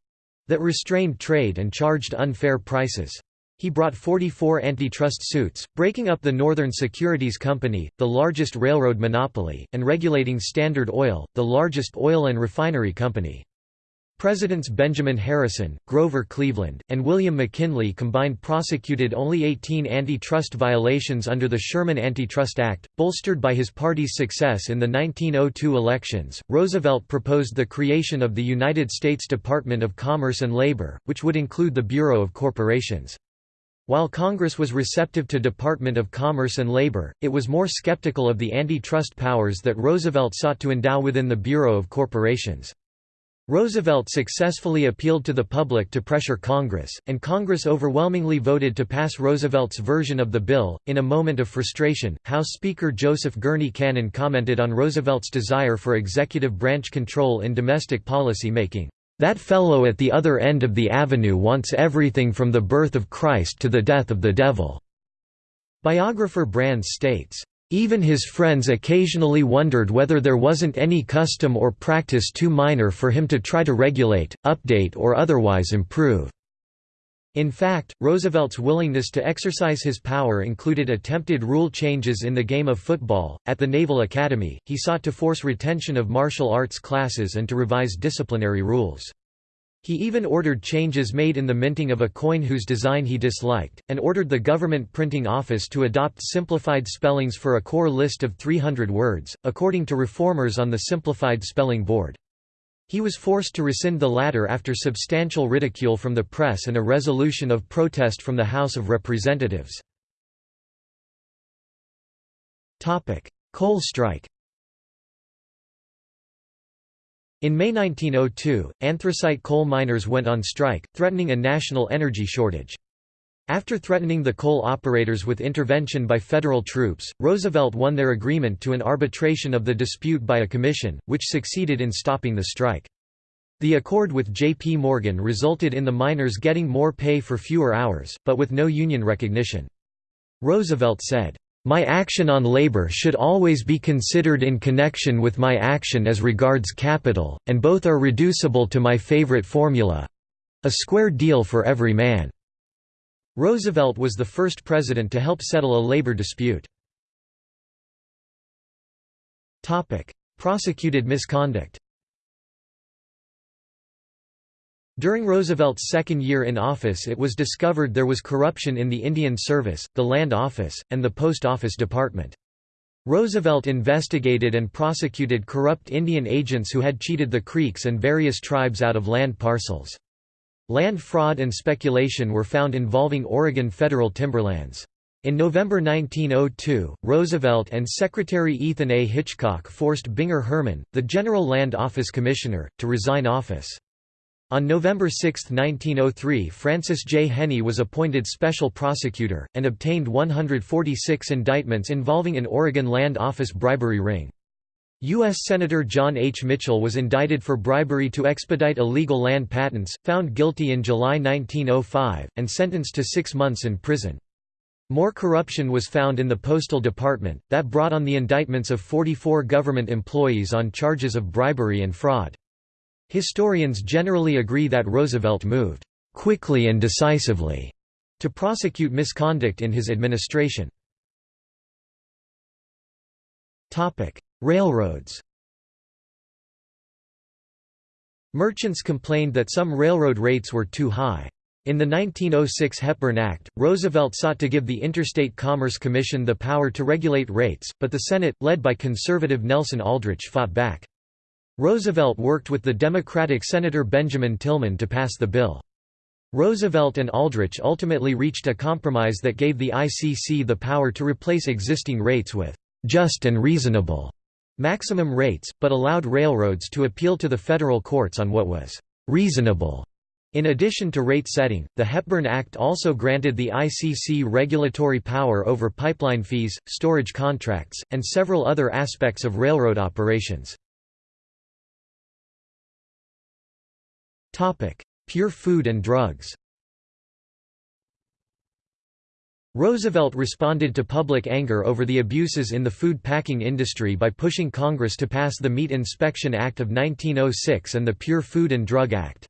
that restrained trade and charged unfair prices. He brought 44 antitrust suits, breaking up the Northern Securities Company, the largest railroad monopoly, and regulating Standard Oil, the largest oil and refinery company. Presidents Benjamin Harrison, Grover Cleveland, and William McKinley combined prosecuted only 18 antitrust violations under the Sherman Antitrust Act. Bolstered by his party's success in the 1902 elections, Roosevelt proposed the creation of the United States Department of Commerce and Labor, which would include the Bureau of Corporations. While Congress was receptive to Department of Commerce and Labor, it was more skeptical of the antitrust powers that Roosevelt sought to endow within the Bureau of Corporations. Roosevelt successfully appealed to the public to pressure Congress, and Congress overwhelmingly voted to pass Roosevelt's version of the bill. In a moment of frustration, House Speaker Joseph Gurney Cannon commented on Roosevelt's desire for executive branch control in domestic policy making. That fellow at the other end of the avenue wants everything from the birth of Christ to the death of the devil." Biographer Brands states, "...even his friends occasionally wondered whether there wasn't any custom or practice too minor for him to try to regulate, update or otherwise improve." In fact, Roosevelt's willingness to exercise his power included attempted rule changes in the game of football. At the Naval Academy, he sought to force retention of martial arts classes and to revise disciplinary rules. He even ordered changes made in the minting of a coin whose design he disliked, and ordered the government printing office to adopt simplified spellings for a core list of 300 words, according to reformers on the Simplified Spelling Board. He was forced to rescind the latter after substantial ridicule from the press and a resolution of protest from the House of Representatives. Coal strike In May 1902, anthracite coal miners went on strike, threatening a national energy shortage. After threatening the coal operators with intervention by federal troops, Roosevelt won their agreement to an arbitration of the dispute by a commission, which succeeded in stopping the strike. The accord with J.P. Morgan resulted in the miners getting more pay for fewer hours, but with no union recognition. Roosevelt said, "...my action on labor should always be considered in connection with my action as regards capital, and both are reducible to my favorite formula—a square deal for every man." Roosevelt was the first president to help settle a labor dispute. Prosecuted misconduct During Roosevelt's second year in office it was discovered there was corruption in the Indian Service, the Land Office, and the Post Office Department. Roosevelt investigated and prosecuted corrupt Indian agents who had cheated the Creeks and various tribes out of land parcels. Land fraud and speculation were found involving Oregon federal timberlands. In November 1902, Roosevelt and Secretary Ethan A. Hitchcock forced Binger Herman, the General Land Office Commissioner, to resign office. On November 6, 1903 Francis J. Heney was appointed special prosecutor, and obtained 146 indictments involving an Oregon Land Office bribery ring. U.S. Senator John H. Mitchell was indicted for bribery to expedite illegal land patents, found guilty in July 1905, and sentenced to six months in prison. More corruption was found in the Postal Department, that brought on the indictments of 44 government employees on charges of bribery and fraud. Historians generally agree that Roosevelt moved quickly and decisively to prosecute misconduct in his administration. Railroads Merchants complained that some railroad rates were too high. In the 1906 Hepburn Act, Roosevelt sought to give the Interstate Commerce Commission the power to regulate rates, but the Senate, led by conservative Nelson Aldrich fought back. Roosevelt worked with the Democratic Senator Benjamin Tillman to pass the bill. Roosevelt and Aldrich ultimately reached a compromise that gave the ICC the power to replace existing rates with «just and reasonable» maximum rates, but allowed railroads to appeal to the federal courts on what was reasonable. In addition to rate setting, the Hepburn Act also granted the ICC regulatory power over pipeline fees, storage contracts, and several other aspects of railroad operations. Pure food and drugs Roosevelt responded to public anger over the abuses in the food packing industry by pushing Congress to pass the Meat Inspection Act of 1906 and the Pure Food and Drug Act.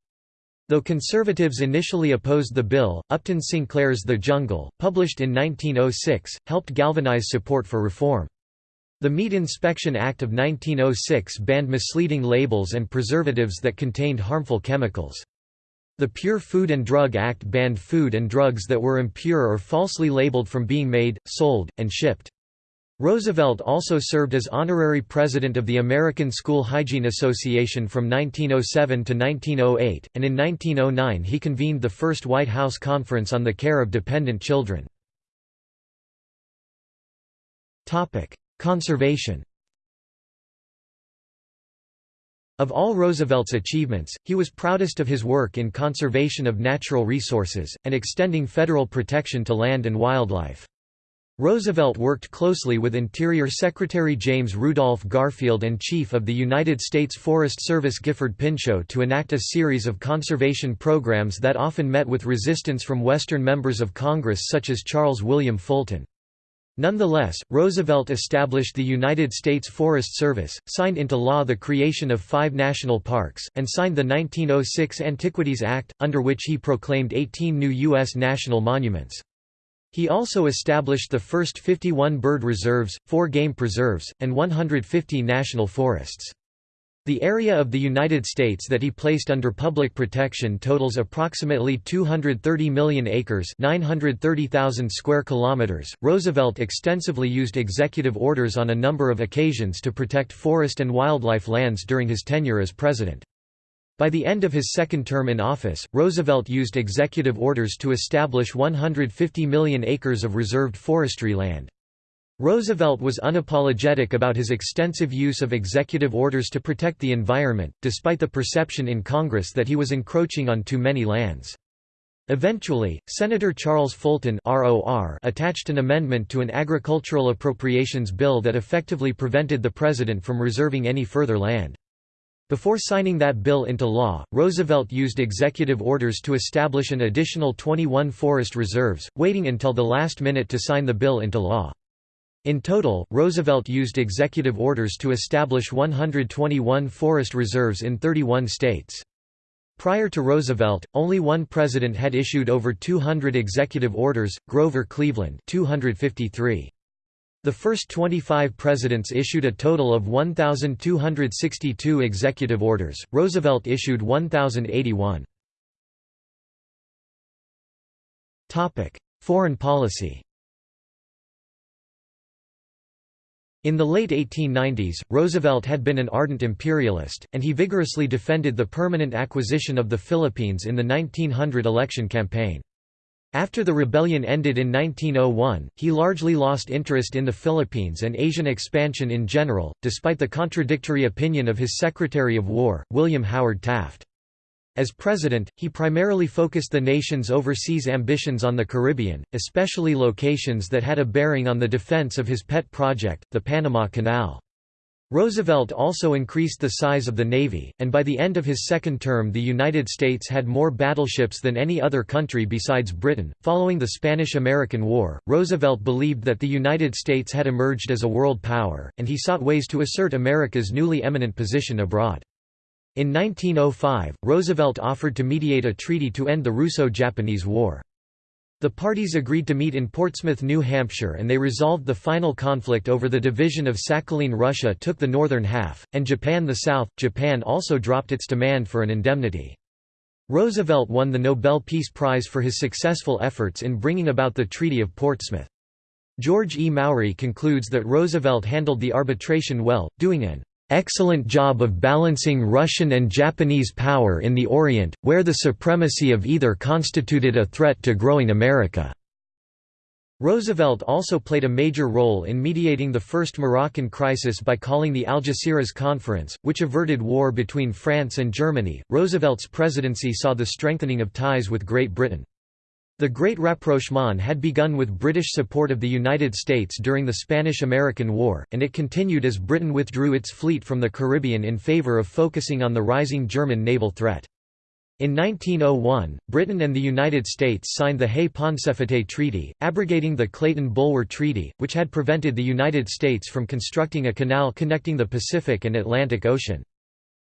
Though conservatives initially opposed the bill, Upton Sinclair's The Jungle, published in 1906, helped galvanize support for reform. The Meat Inspection Act of 1906 banned misleading labels and preservatives that contained harmful chemicals. The Pure Food and Drug Act banned food and drugs that were impure or falsely labeled from being made, sold, and shipped. Roosevelt also served as honorary president of the American School Hygiene Association from 1907 to 1908, and in 1909 he convened the first White House Conference on the Care of Dependent Children. Conservation Of all Roosevelt's achievements, he was proudest of his work in conservation of natural resources, and extending federal protection to land and wildlife. Roosevelt worked closely with Interior Secretary James Rudolph Garfield and Chief of the United States Forest Service Gifford Pinchot to enact a series of conservation programs that often met with resistance from Western members of Congress such as Charles William Fulton. Nonetheless, Roosevelt established the United States Forest Service, signed into law the creation of five national parks, and signed the 1906 Antiquities Act, under which he proclaimed 18 new U.S. national monuments. He also established the first 51 bird reserves, four game preserves, and 150 national forests. The area of the United States that he placed under public protection totals approximately 230 million acres, 930,000 square kilometers. Roosevelt extensively used executive orders on a number of occasions to protect forest and wildlife lands during his tenure as president. By the end of his second term in office, Roosevelt used executive orders to establish 150 million acres of reserved forestry land. Roosevelt was unapologetic about his extensive use of executive orders to protect the environment, despite the perception in Congress that he was encroaching on too many lands. Eventually, Senator Charles Fulton attached an amendment to an agricultural appropriations bill that effectively prevented the president from reserving any further land. Before signing that bill into law, Roosevelt used executive orders to establish an additional 21 forest reserves, waiting until the last minute to sign the bill into law. In total, Roosevelt used executive orders to establish 121 forest reserves in 31 states. Prior to Roosevelt, only one president had issued over 200 executive orders, Grover Cleveland 253. The first 25 presidents issued a total of 1,262 executive orders, Roosevelt issued 1,081. Foreign policy In the late 1890s, Roosevelt had been an ardent imperialist, and he vigorously defended the permanent acquisition of the Philippines in the 1900 election campaign. After the rebellion ended in 1901, he largely lost interest in the Philippines and Asian expansion in general, despite the contradictory opinion of his Secretary of War, William Howard Taft. As president, he primarily focused the nation's overseas ambitions on the Caribbean, especially locations that had a bearing on the defense of his pet project, the Panama Canal. Roosevelt also increased the size of the Navy, and by the end of his second term, the United States had more battleships than any other country besides Britain. Following the Spanish American War, Roosevelt believed that the United States had emerged as a world power, and he sought ways to assert America's newly eminent position abroad. In 1905, Roosevelt offered to mediate a treaty to end the Russo-Japanese War. The parties agreed to meet in Portsmouth, New Hampshire and they resolved the final conflict over the division of Sakhalin Russia took the northern half, and Japan the south. Japan also dropped its demand for an indemnity. Roosevelt won the Nobel Peace Prize for his successful efforts in bringing about the Treaty of Portsmouth. George E. Mowry concludes that Roosevelt handled the arbitration well, doing an excellent job of balancing Russian and Japanese power in the Orient, where the supremacy of either constituted a threat to growing America. Roosevelt also played a major role in mediating the first Moroccan crisis by calling the Algeciras Conference, which averted war between France and Germany. Roosevelt's presidency saw the strengthening of ties with Great Britain. The Great Rapprochement had begun with British support of the United States during the Spanish–American War, and it continued as Britain withdrew its fleet from the Caribbean in favour of focusing on the rising German naval threat. In 1901, Britain and the United States signed the Hay-Pauncefote Treaty, abrogating the Clayton-Bulwer Treaty, which had prevented the United States from constructing a canal connecting the Pacific and Atlantic Ocean.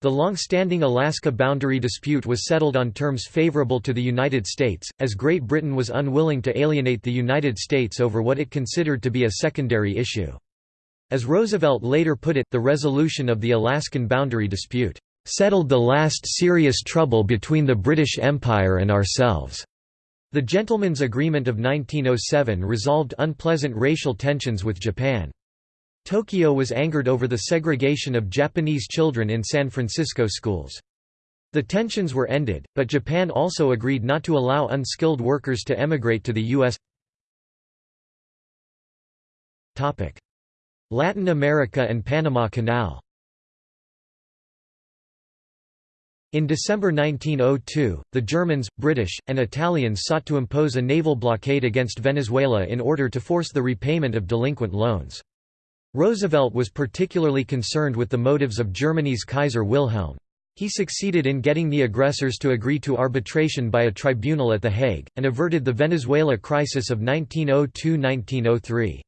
The long-standing Alaska boundary dispute was settled on terms favorable to the United States, as Great Britain was unwilling to alienate the United States over what it considered to be a secondary issue. As Roosevelt later put it, the resolution of the Alaskan boundary dispute, "...settled the last serious trouble between the British Empire and ourselves." The Gentlemen's Agreement of 1907 resolved unpleasant racial tensions with Japan. Tokyo was angered over the segregation of Japanese children in San Francisco schools. The tensions were ended, but Japan also agreed not to allow unskilled workers to emigrate to the U.S. Latin America and Panama Canal In December 1902, the Germans, British, and Italians sought to impose a naval blockade against Venezuela in order to force the repayment of delinquent loans. Roosevelt was particularly concerned with the motives of Germany's Kaiser Wilhelm. He succeeded in getting the aggressors to agree to arbitration by a tribunal at The Hague, and averted the Venezuela crisis of 1902–1903.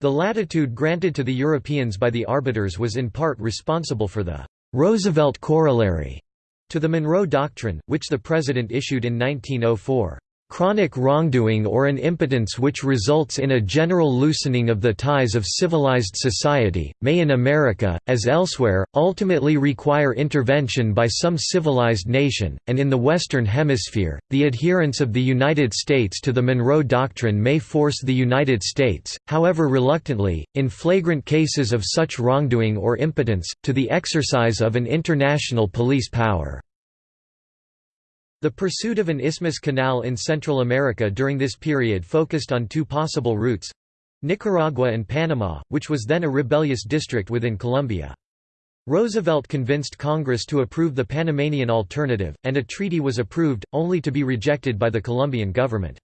The latitude granted to the Europeans by the arbiters was in part responsible for the «Roosevelt Corollary» to the Monroe Doctrine, which the President issued in 1904. Chronic wrongdoing or an impotence which results in a general loosening of the ties of civilized society, may in America, as elsewhere, ultimately require intervention by some civilized nation, and in the Western Hemisphere, the adherence of the United States to the Monroe Doctrine may force the United States, however reluctantly, in flagrant cases of such wrongdoing or impotence, to the exercise of an international police power. The pursuit of an isthmus canal in Central America during this period focused on two possible routes—Nicaragua and Panama, which was then a rebellious district within Colombia. Roosevelt convinced Congress to approve the Panamanian alternative, and a treaty was approved, only to be rejected by the Colombian government.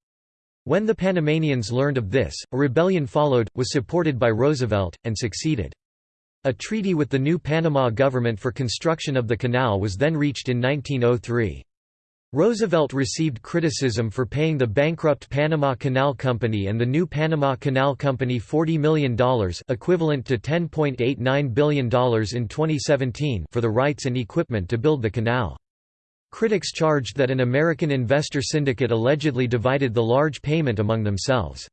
When the Panamanians learned of this, a rebellion followed, was supported by Roosevelt, and succeeded. A treaty with the new Panama government for construction of the canal was then reached in 1903. Roosevelt received criticism for paying the bankrupt Panama Canal Company and the new Panama Canal Company $40 million equivalent to $10.89 billion in 2017 for the rights and equipment to build the canal. Critics charged that an American investor syndicate allegedly divided the large payment among themselves.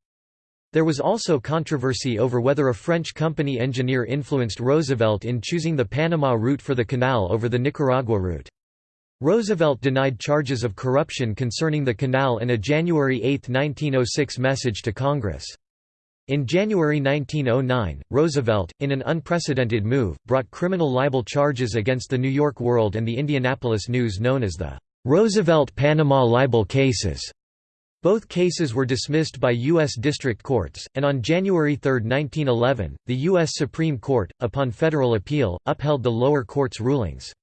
There was also controversy over whether a French company engineer influenced Roosevelt in choosing the Panama route for the canal over the Nicaragua route. Roosevelt denied charges of corruption concerning the canal in a January 8, 1906 message to Congress. In January 1909, Roosevelt, in an unprecedented move, brought criminal libel charges against the New York World and the Indianapolis News known as the Roosevelt-Panama libel cases. Both cases were dismissed by U.S. district courts, and on January 3, 1911, the U.S. Supreme Court, upon federal appeal, upheld the lower court's rulings.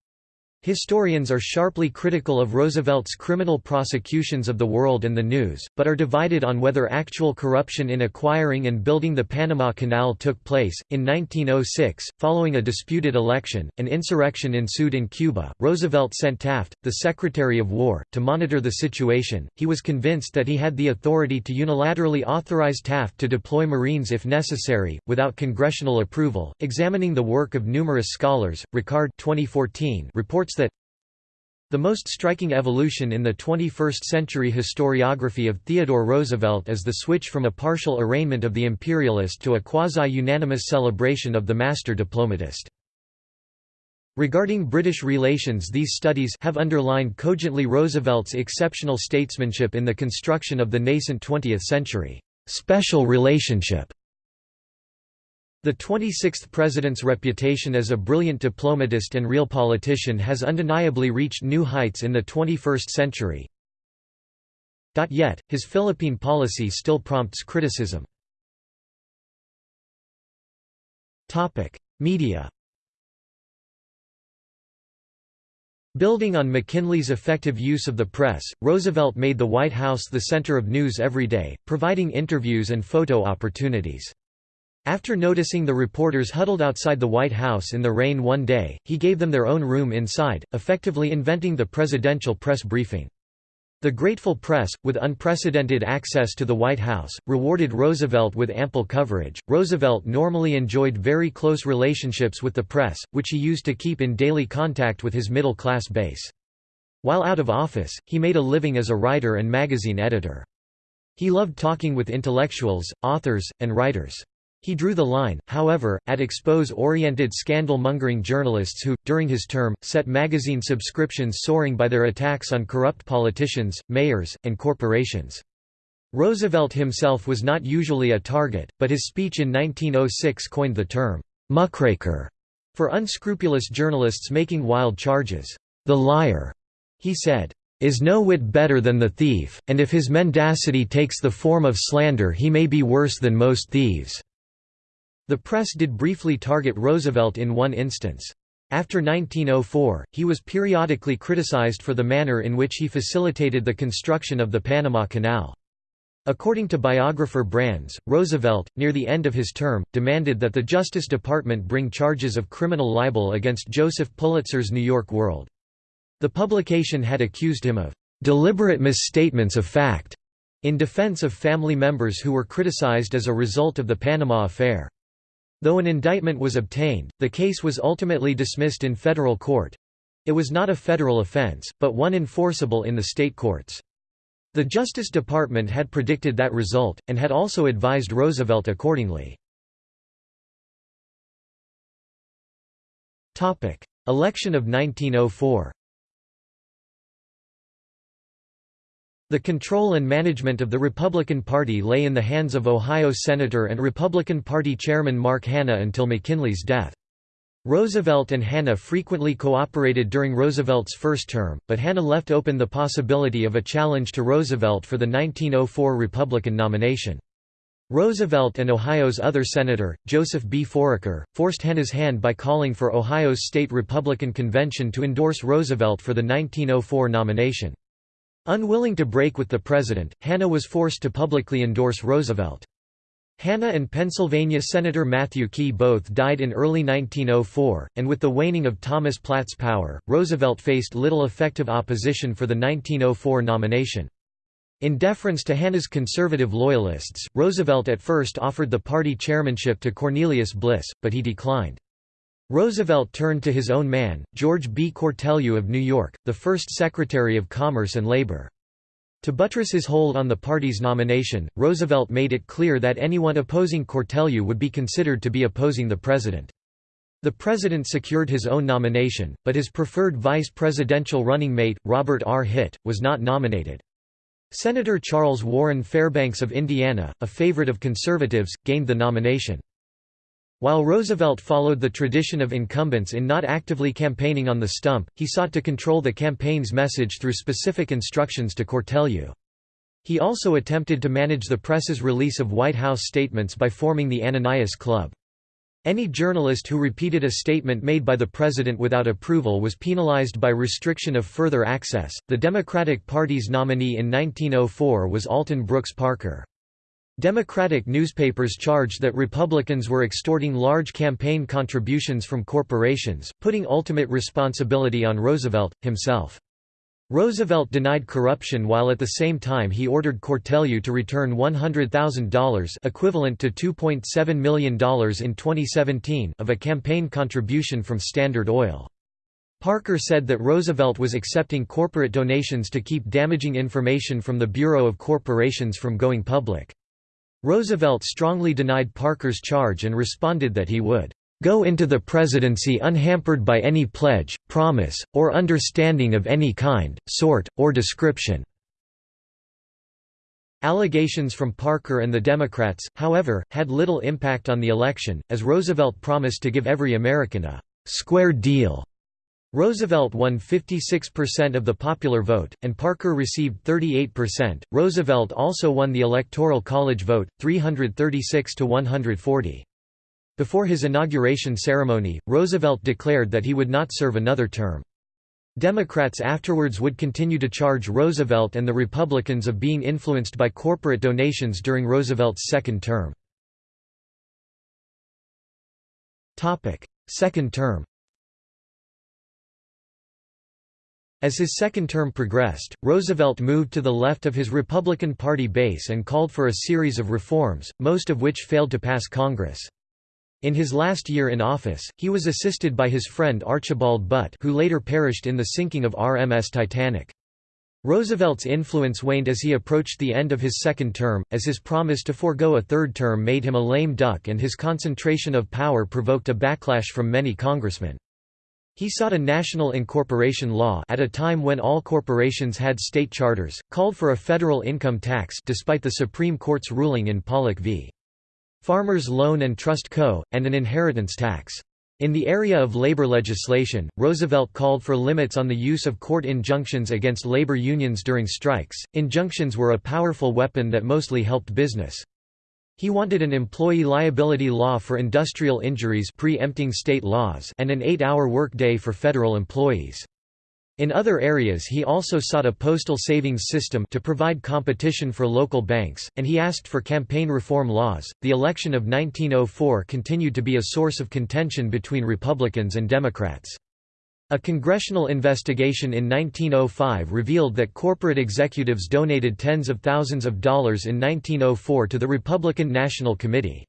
Historians are sharply critical of Roosevelt's criminal prosecutions of the world and the news, but are divided on whether actual corruption in acquiring and building the Panama Canal took place. In 1906, following a disputed election, an insurrection ensued in Cuba. Roosevelt sent Taft, the Secretary of War, to monitor the situation. He was convinced that he had the authority to unilaterally authorize Taft to deploy Marines if necessary, without congressional approval. Examining the work of numerous scholars, Ricard 2014 reports that the most striking evolution in the 21st-century historiography of Theodore Roosevelt is the switch from a partial arraignment of the imperialist to a quasi-unanimous celebration of the master diplomatist. Regarding British relations these studies have underlined cogently Roosevelt's exceptional statesmanship in the construction of the nascent 20th century special relationship the 26th president's reputation as a brilliant diplomatist and real politician has undeniably reached new heights in the 21st century. Yet, his Philippine policy still prompts criticism. Media Building on McKinley's effective use of the press, Roosevelt made the White House the center of news every day, providing interviews and photo opportunities. After noticing the reporters huddled outside the White House in the rain one day, he gave them their own room inside, effectively inventing the presidential press briefing. The grateful press, with unprecedented access to the White House, rewarded Roosevelt with ample coverage. Roosevelt normally enjoyed very close relationships with the press, which he used to keep in daily contact with his middle class base. While out of office, he made a living as a writer and magazine editor. He loved talking with intellectuals, authors, and writers. He drew the line, however, at expose-oriented scandal-mongering journalists who, during his term, set magazine subscriptions soaring by their attacks on corrupt politicians, mayors, and corporations. Roosevelt himself was not usually a target, but his speech in 1906 coined the term, "'muckraker' for unscrupulous journalists making wild charges. The liar, he said, is no whit better than the thief, and if his mendacity takes the form of slander he may be worse than most thieves. The press did briefly target Roosevelt in one instance. After 1904, he was periodically criticized for the manner in which he facilitated the construction of the Panama Canal. According to biographer Brands, Roosevelt, near the end of his term, demanded that the Justice Department bring charges of criminal libel against Joseph Pulitzer's New York World. The publication had accused him of deliberate misstatements of fact in defense of family members who were criticized as a result of the Panama Affair. Though an indictment was obtained, the case was ultimately dismissed in federal court. It was not a federal offense, but one enforceable in the state courts. The Justice Department had predicted that result, and had also advised Roosevelt accordingly. Election of 1904 The control and management of the Republican Party lay in the hands of Ohio Senator and Republican Party Chairman Mark Hanna until McKinley's death. Roosevelt and Hanna frequently cooperated during Roosevelt's first term, but Hanna left open the possibility of a challenge to Roosevelt for the 1904 Republican nomination. Roosevelt and Ohio's other senator, Joseph B. Foraker, forced Hanna's hand by calling for Ohio's state Republican convention to endorse Roosevelt for the 1904 nomination. Unwilling to break with the president, Hanna was forced to publicly endorse Roosevelt. Hanna and Pennsylvania Senator Matthew Quay both died in early 1904, and with the waning of Thomas Platt's power, Roosevelt faced little effective opposition for the 1904 nomination. In deference to Hanna's conservative loyalists, Roosevelt at first offered the party chairmanship to Cornelius Bliss, but he declined. Roosevelt turned to his own man, George B. Cortelyou of New York, the first Secretary of Commerce and Labor. To buttress his hold on the party's nomination, Roosevelt made it clear that anyone opposing Cortelyou would be considered to be opposing the president. The president secured his own nomination, but his preferred vice presidential running mate, Robert R. Hitt, was not nominated. Senator Charles Warren Fairbanks of Indiana, a favorite of conservatives, gained the nomination. While Roosevelt followed the tradition of incumbents in not actively campaigning on the stump, he sought to control the campaign's message through specific instructions to Cortelyou. He also attempted to manage the press's release of White House statements by forming the Ananias Club. Any journalist who repeated a statement made by the president without approval was penalized by restriction of further access. The Democratic Party's nominee in 1904 was Alton Brooks Parker. Democratic newspapers charged that Republicans were extorting large campaign contributions from corporations, putting ultimate responsibility on Roosevelt, himself. Roosevelt denied corruption while at the same time he ordered Cortelyou to return $100,000 equivalent to $2.7 million in 2017 of a campaign contribution from Standard Oil. Parker said that Roosevelt was accepting corporate donations to keep damaging information from the Bureau of Corporations from going public. Roosevelt strongly denied Parker's charge and responded that he would go into the presidency unhampered by any pledge, promise, or understanding of any kind, sort, or description." Allegations from Parker and the Democrats, however, had little impact on the election, as Roosevelt promised to give every American a «square deal». Roosevelt won 56% of the popular vote, and Parker received 38%. Roosevelt also won the Electoral College vote, 336 to 140. Before his inauguration ceremony, Roosevelt declared that he would not serve another term. Democrats afterwards would continue to charge Roosevelt and the Republicans of being influenced by corporate donations during Roosevelt's second term. Second term As his second term progressed, Roosevelt moved to the left of his Republican Party base and called for a series of reforms, most of which failed to pass Congress. In his last year in office, he was assisted by his friend Archibald Butt who later perished in the sinking of RMS Titanic. Roosevelt's influence waned as he approached the end of his second term, as his promise to forego a third term made him a lame duck and his concentration of power provoked a backlash from many congressmen. He sought a national incorporation law at a time when all corporations had state charters, called for a federal income tax despite the Supreme Court's ruling in Pollock v. Farmers Loan and Trust Co., and an inheritance tax. In the area of labor legislation, Roosevelt called for limits on the use of court injunctions against labor unions during strikes. Injunctions were a powerful weapon that mostly helped business. He wanted an employee liability law for industrial injuries preempting state laws and an eight-hour workday for federal employees. In other areas he also sought a postal savings system to provide competition for local banks, and he asked for campaign reform laws. The election of 1904 continued to be a source of contention between Republicans and Democrats. A congressional investigation in 1905 revealed that corporate executives donated tens of thousands of dollars in 1904 to the Republican National Committee.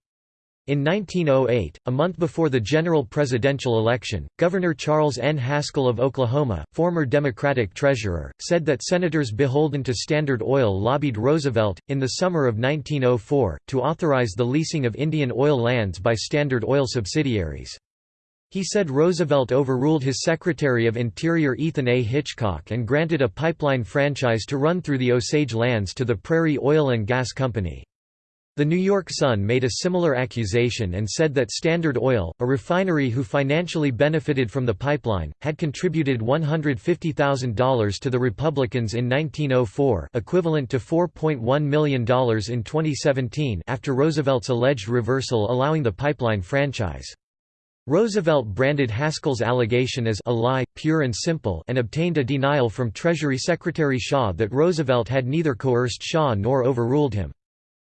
In 1908, a month before the general presidential election, Governor Charles N. Haskell of Oklahoma, former Democratic treasurer, said that senators beholden to Standard Oil lobbied Roosevelt, in the summer of 1904, to authorize the leasing of Indian oil lands by Standard Oil subsidiaries. He said Roosevelt overruled his Secretary of Interior Ethan A. Hitchcock and granted a pipeline franchise to run through the Osage lands to the Prairie Oil and Gas Company. The New York Sun made a similar accusation and said that Standard Oil, a refinery who financially benefited from the pipeline, had contributed $150,000 to the Republicans in 1904 equivalent to $4.1 million in 2017 after Roosevelt's alleged reversal allowing the pipeline franchise. Roosevelt branded Haskell's allegation as a lie, pure and simple and obtained a denial from Treasury Secretary Shaw that Roosevelt had neither coerced Shaw nor overruled him.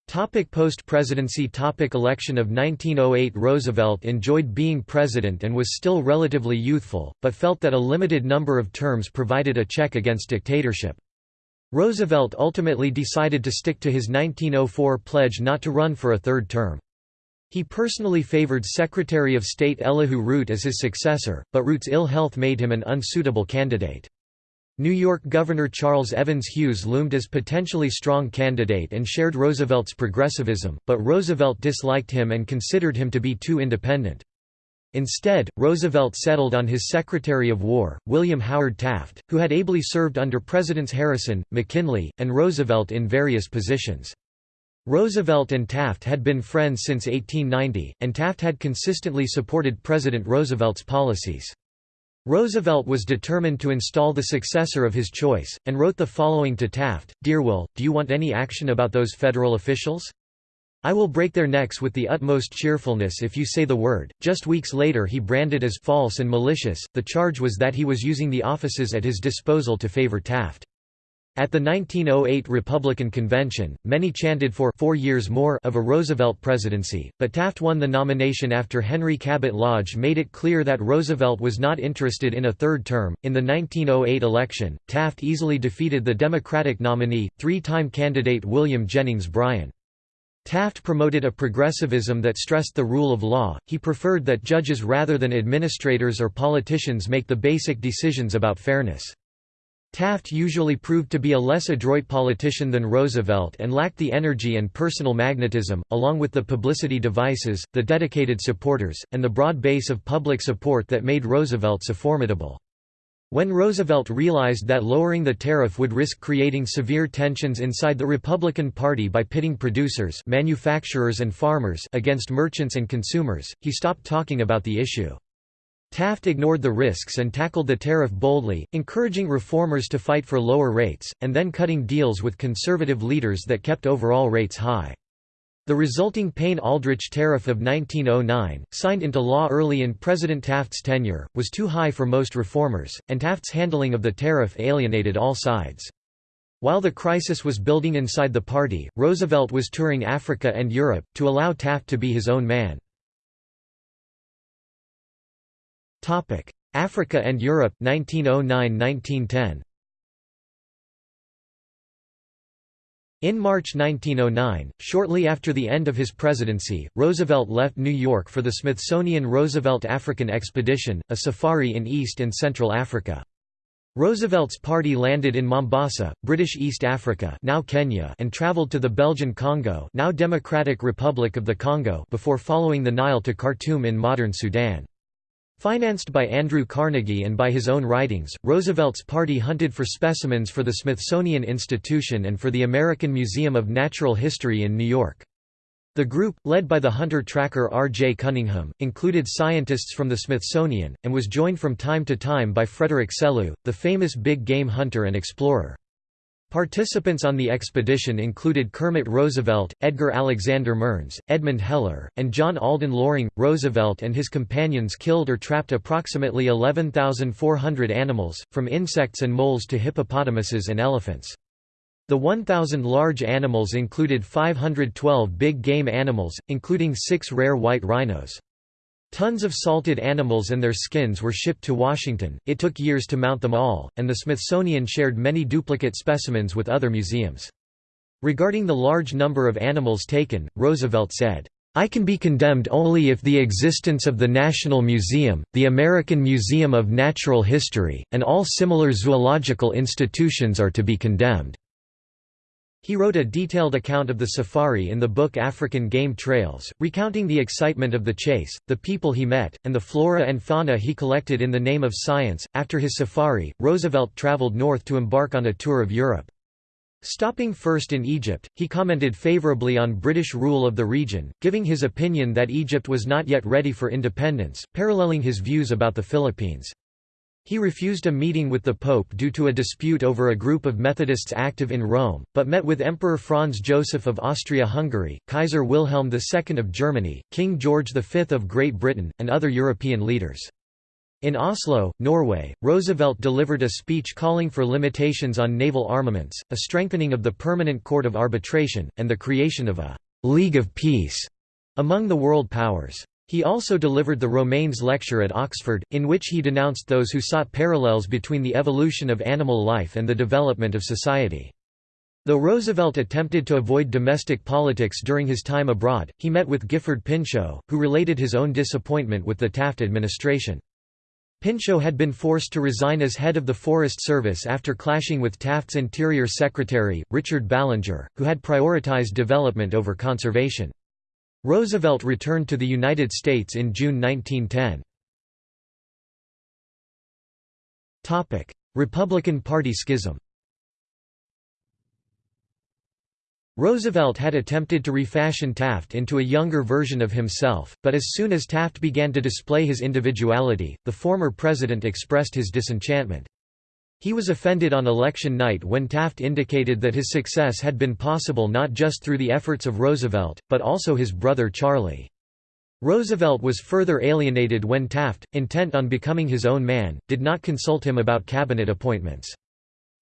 Topic Post-presidency Topic Election of 1908 Roosevelt enjoyed being president and was still relatively youthful, but felt that a limited number of terms provided a check against dictatorship. Roosevelt ultimately decided to stick to his 1904 pledge not to run for a third term. He personally favored Secretary of State Elihu Root as his successor, but Root's ill health made him an unsuitable candidate. New York Governor Charles Evans Hughes loomed as potentially strong candidate and shared Roosevelt's progressivism, but Roosevelt disliked him and considered him to be too independent. Instead, Roosevelt settled on his Secretary of War, William Howard Taft, who had ably served under Presidents Harrison, McKinley, and Roosevelt in various positions. Roosevelt and Taft had been friends since 1890, and Taft had consistently supported President Roosevelt's policies. Roosevelt was determined to install the successor of his choice, and wrote the following to Taft, Dear Will, do you want any action about those federal officials? I will break their necks with the utmost cheerfulness if you say the word. Just weeks later, he branded as false and malicious. The charge was that he was using the offices at his disposal to favor Taft. At the 1908 Republican Convention, many chanted for four years more of a Roosevelt presidency, but Taft won the nomination after Henry Cabot Lodge made it clear that Roosevelt was not interested in a third term. In the 1908 election, Taft easily defeated the Democratic nominee, three-time candidate William Jennings Bryan. Taft promoted a progressivism that stressed the rule of law, he preferred that judges rather than administrators or politicians make the basic decisions about fairness. Taft usually proved to be a less adroit politician than Roosevelt and lacked the energy and personal magnetism, along with the publicity devices, the dedicated supporters, and the broad base of public support that made Roosevelt so formidable. When Roosevelt realized that lowering the tariff would risk creating severe tensions inside the Republican Party by pitting producers manufacturers and farmers against merchants and consumers, he stopped talking about the issue. Taft ignored the risks and tackled the tariff boldly, encouraging reformers to fight for lower rates, and then cutting deals with conservative leaders that kept overall rates high. The resulting Payne-Aldrich Tariff of 1909, signed into law early in President Taft's tenure, was too high for most reformers, and Taft's handling of the tariff alienated all sides. While the crisis was building inside the party, Roosevelt was touring Africa and Europe, to allow Taft to be his own man. Africa and Europe 1909–1910 In March 1909, shortly after the end of his presidency, Roosevelt left New York for the Smithsonian Roosevelt African Expedition, a safari in East and Central Africa. Roosevelt's party landed in Mombasa, British East Africa now Kenya and traveled to the Belgian Congo now Democratic Republic of the Congo before following the Nile to Khartoum in modern Sudan. Financed by Andrew Carnegie and by his own writings, Roosevelt's party hunted for specimens for the Smithsonian Institution and for the American Museum of Natural History in New York. The group, led by the hunter-tracker R. J. Cunningham, included scientists from the Smithsonian, and was joined from time to time by Frederick Selous, the famous big game hunter and explorer. Participants on the expedition included Kermit Roosevelt, Edgar Alexander Mearns, Edmund Heller, and John Alden Loring. Roosevelt and his companions killed or trapped approximately 11,400 animals, from insects and moles to hippopotamuses and elephants. The 1,000 large animals included 512 big game animals, including six rare white rhinos. Tons of salted animals and their skins were shipped to Washington, it took years to mount them all, and the Smithsonian shared many duplicate specimens with other museums. Regarding the large number of animals taken, Roosevelt said, I can be condemned only if the existence of the National Museum, the American Museum of Natural History, and all similar zoological institutions are to be condemned. He wrote a detailed account of the safari in the book African Game Trails, recounting the excitement of the chase, the people he met, and the flora and fauna he collected in the name of science. After his safari, Roosevelt traveled north to embark on a tour of Europe. Stopping first in Egypt, he commented favorably on British rule of the region, giving his opinion that Egypt was not yet ready for independence, paralleling his views about the Philippines. He refused a meeting with the Pope due to a dispute over a group of Methodists active in Rome, but met with Emperor Franz Joseph of Austria-Hungary, Kaiser Wilhelm II of Germany, King George V of Great Britain, and other European leaders. In Oslo, Norway, Roosevelt delivered a speech calling for limitations on naval armaments, a strengthening of the Permanent Court of Arbitration, and the creation of a «League of Peace» among the world powers. He also delivered the Romanes lecture at Oxford, in which he denounced those who sought parallels between the evolution of animal life and the development of society. Though Roosevelt attempted to avoid domestic politics during his time abroad, he met with Gifford Pinchot, who related his own disappointment with the Taft administration. Pinchot had been forced to resign as head of the Forest Service after clashing with Taft's Interior Secretary, Richard Ballinger, who had prioritized development over conservation. Roosevelt returned to the United States in June 1910. Republican Party schism Roosevelt had attempted to refashion Taft into a younger version of himself, but as soon as Taft began to display his individuality, the former president expressed his disenchantment. He was offended on election night when Taft indicated that his success had been possible not just through the efforts of Roosevelt, but also his brother Charlie. Roosevelt was further alienated when Taft, intent on becoming his own man, did not consult him about cabinet appointments.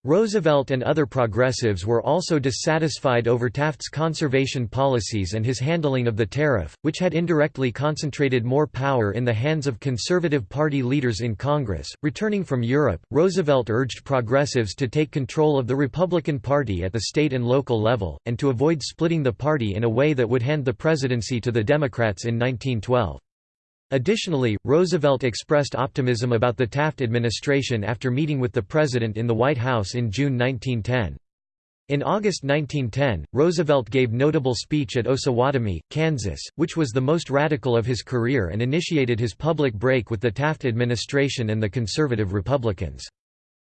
Roosevelt and other progressives were also dissatisfied over Taft's conservation policies and his handling of the tariff, which had indirectly concentrated more power in the hands of Conservative Party leaders in Congress. Returning from Europe, Roosevelt urged progressives to take control of the Republican Party at the state and local level, and to avoid splitting the party in a way that would hand the presidency to the Democrats in 1912. Additionally, Roosevelt expressed optimism about the Taft administration after meeting with the president in the White House in June 1910. In August 1910, Roosevelt gave notable speech at Osawatomie, Kansas, which was the most radical of his career and initiated his public break with the Taft administration and the conservative Republicans.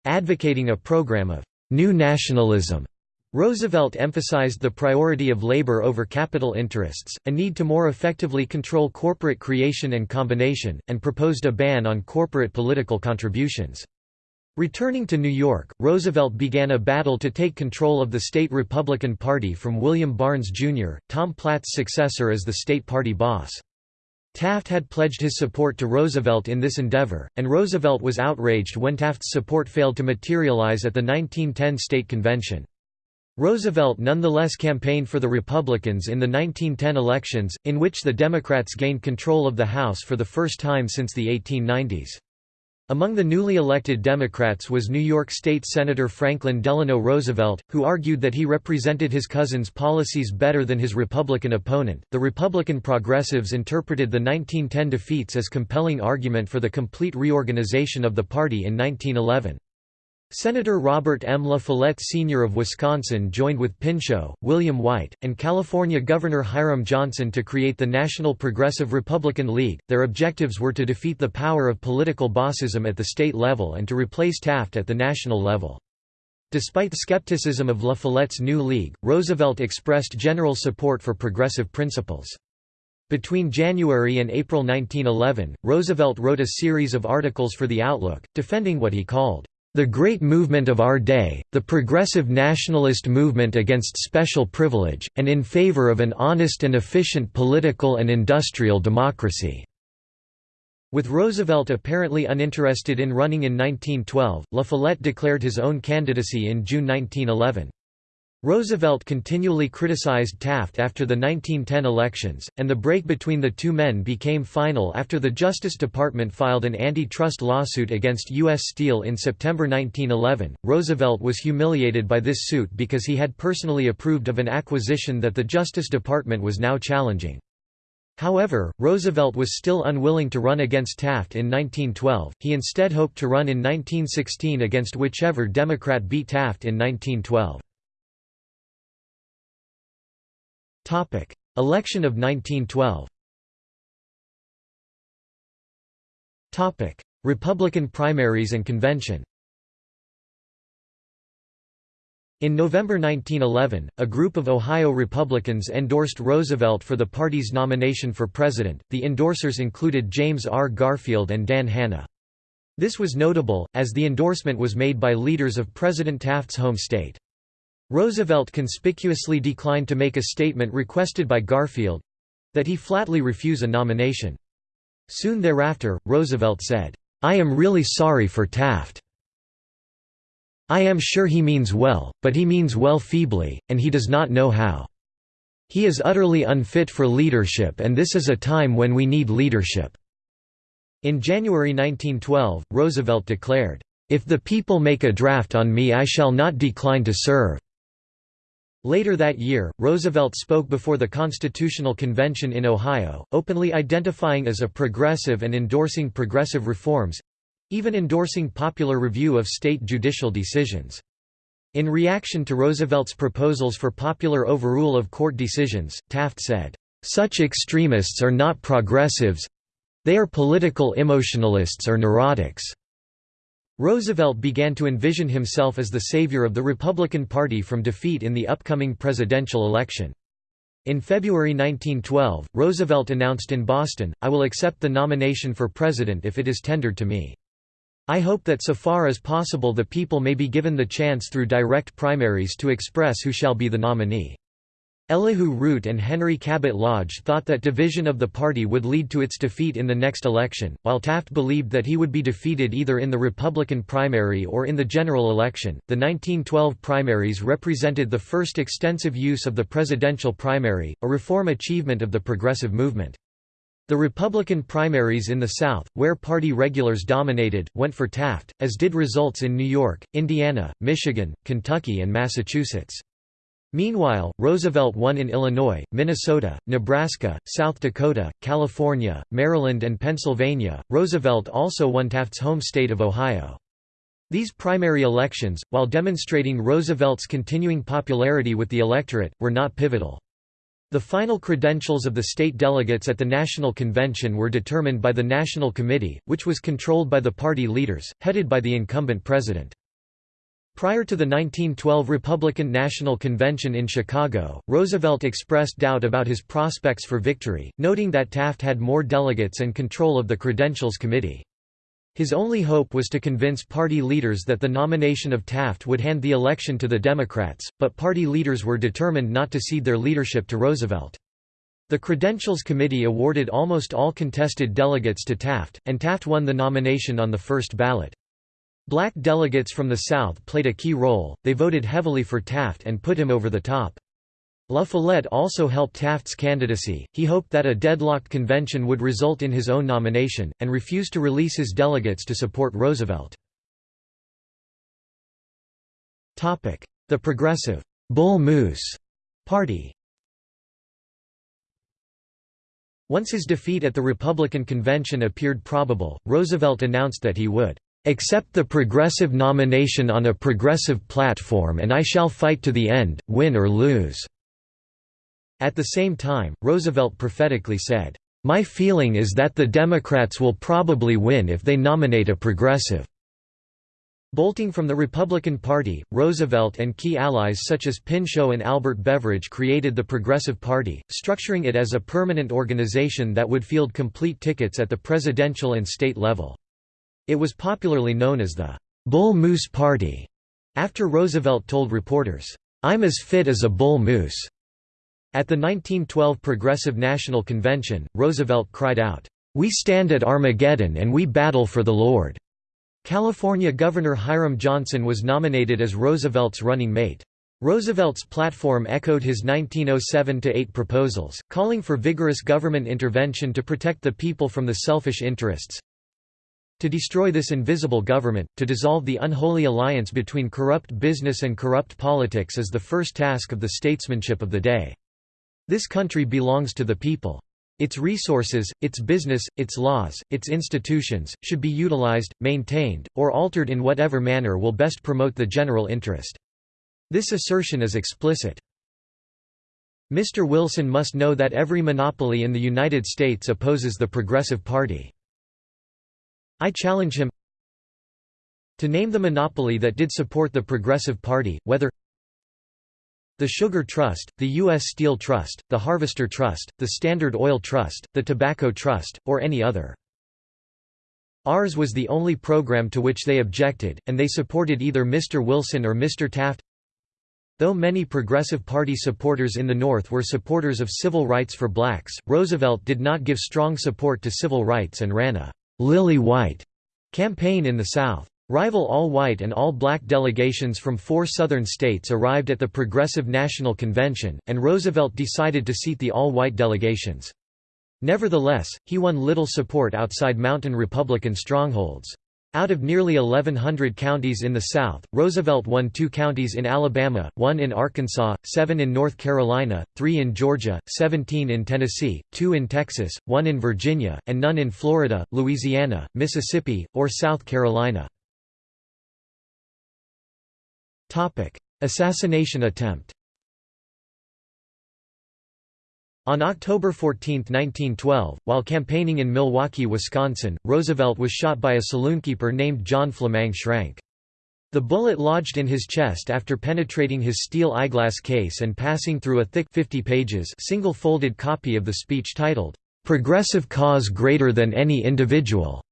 Advocating a program of «new nationalism» Roosevelt emphasized the priority of labor over capital interests, a need to more effectively control corporate creation and combination, and proposed a ban on corporate political contributions. Returning to New York, Roosevelt began a battle to take control of the state Republican Party from William Barnes, Jr., Tom Platt's successor as the state party boss. Taft had pledged his support to Roosevelt in this endeavor, and Roosevelt was outraged when Taft's support failed to materialize at the 1910 state convention. Roosevelt nonetheless campaigned for the Republicans in the 1910 elections, in which the Democrats gained control of the House for the first time since the 1890s. Among the newly elected Democrats was New York State Senator Franklin Delano Roosevelt, who argued that he represented his cousin's policies better than his Republican opponent. The Republican progressives interpreted the 1910 defeats as compelling argument for the complete reorganization of the party in 1911. Senator Robert M. La Follette Sr. of Wisconsin joined with Pinchot, William White, and California Governor Hiram Johnson to create the National Progressive Republican League. Their objectives were to defeat the power of political bossism at the state level and to replace Taft at the national level. Despite skepticism of La Follette's new league, Roosevelt expressed general support for progressive principles. Between January and April 1911, Roosevelt wrote a series of articles for The Outlook, defending what he called the great movement of our day, the progressive nationalist movement against special privilege, and in favor of an honest and efficient political and industrial democracy." With Roosevelt apparently uninterested in running in 1912, La Follette declared his own candidacy in June 1911. Roosevelt continually criticized Taft after the 1910 elections, and the break between the two men became final after the Justice Department filed an antitrust lawsuit against U.S. Steel in September 1911. Roosevelt was humiliated by this suit because he had personally approved of an acquisition that the Justice Department was now challenging. However, Roosevelt was still unwilling to run against Taft in 1912, he instead hoped to run in 1916 against whichever Democrat beat Taft in 1912. Election of 1912 Republican primaries and convention In November 1911, a group of Ohio Republicans endorsed Roosevelt for the party's nomination for president. The endorsers included James R. Garfield and Dan Hanna. This was notable, as the endorsement was made by leaders of President Taft's home state. Roosevelt conspicuously declined to make a statement requested by Garfield—that he flatly refuse a nomination. Soon thereafter, Roosevelt said, "'I am really sorry for Taft. I am sure he means well, but he means well feebly, and he does not know how. He is utterly unfit for leadership and this is a time when we need leadership." In January 1912, Roosevelt declared, "'If the people make a draft on me I shall not decline to serve.' Later that year, Roosevelt spoke before the Constitutional Convention in Ohio, openly identifying as a progressive and endorsing progressive reforms—even endorsing popular review of state judicial decisions. In reaction to Roosevelt's proposals for popular overrule of court decisions, Taft said, "...such extremists are not progressives—they are political emotionalists or neurotics." Roosevelt began to envision himself as the savior of the Republican Party from defeat in the upcoming presidential election. In February 1912, Roosevelt announced in Boston, I will accept the nomination for president if it is tendered to me. I hope that so far as possible the people may be given the chance through direct primaries to express who shall be the nominee. Elihu Root and Henry Cabot Lodge thought that division of the party would lead to its defeat in the next election, while Taft believed that he would be defeated either in the Republican primary or in the general election. The 1912 primaries represented the first extensive use of the presidential primary, a reform achievement of the progressive movement. The Republican primaries in the South, where party regulars dominated, went for Taft, as did results in New York, Indiana, Michigan, Kentucky and Massachusetts. Meanwhile, Roosevelt won in Illinois, Minnesota, Nebraska, South Dakota, California, Maryland, and Pennsylvania. Roosevelt also won Taft's home state of Ohio. These primary elections, while demonstrating Roosevelt's continuing popularity with the electorate, were not pivotal. The final credentials of the state delegates at the National Convention were determined by the National Committee, which was controlled by the party leaders, headed by the incumbent president. Prior to the 1912 Republican National Convention in Chicago, Roosevelt expressed doubt about his prospects for victory, noting that Taft had more delegates and control of the Credentials Committee. His only hope was to convince party leaders that the nomination of Taft would hand the election to the Democrats, but party leaders were determined not to cede their leadership to Roosevelt. The Credentials Committee awarded almost all contested delegates to Taft, and Taft won the nomination on the first ballot. Black delegates from the South played a key role, they voted heavily for Taft and put him over the top. La Follette also helped Taft's candidacy, he hoped that a deadlocked convention would result in his own nomination, and refused to release his delegates to support Roosevelt. The Progressive Bull Moose Party Once his defeat at the Republican convention appeared probable, Roosevelt announced that he would Accept the progressive nomination on a progressive platform and I shall fight to the end, win or lose." At the same time, Roosevelt prophetically said, "...my feeling is that the Democrats will probably win if they nominate a progressive." Bolting from the Republican Party, Roosevelt and key allies such as Pinchot and Albert Beveridge created the Progressive Party, structuring it as a permanent organization that would field complete tickets at the presidential and state level. It was popularly known as the Bull Moose Party, after Roosevelt told reporters, "'I'm as fit as a bull moose'." At the 1912 Progressive National Convention, Roosevelt cried out, "'We stand at Armageddon and we battle for the Lord'." California Governor Hiram Johnson was nominated as Roosevelt's running mate. Roosevelt's platform echoed his 1907–8 proposals, calling for vigorous government intervention to protect the people from the selfish interests, to destroy this invisible government, to dissolve the unholy alliance between corrupt business and corrupt politics is the first task of the statesmanship of the day. This country belongs to the people. Its resources, its business, its laws, its institutions, should be utilized, maintained, or altered in whatever manner will best promote the general interest. This assertion is explicit. Mr. Wilson must know that every monopoly in the United States opposes the Progressive Party. I challenge him to name the monopoly that did support the Progressive Party, whether the Sugar Trust, the U.S. Steel Trust, the Harvester Trust, the Standard Oil Trust, the Tobacco Trust, or any other. Ours was the only program to which they objected, and they supported either Mr. Wilson or Mr. Taft. Though many Progressive Party supporters in the North were supporters of civil rights for blacks, Roosevelt did not give strong support to civil rights and ran a Lily White campaign in the South. Rival all-white and all-black delegations from four Southern states arrived at the Progressive National Convention, and Roosevelt decided to seat the all-white delegations. Nevertheless, he won little support outside mountain Republican strongholds. Out of nearly 1,100 counties in the South, Roosevelt won two counties in Alabama, one in Arkansas, seven in North Carolina, three in Georgia, 17 in Tennessee, two in Texas, one in Virginia, and none in Florida, Louisiana, Mississippi, or South Carolina. Assassination attempt On October 14, 1912, while campaigning in Milwaukee, Wisconsin, Roosevelt was shot by a saloonkeeper named John Flammang Schrank. The bullet lodged in his chest after penetrating his steel eyeglass case and passing through a thick 50 pages single-folded copy of the speech titled, "'Progressive Cause Greater Than Any Individual'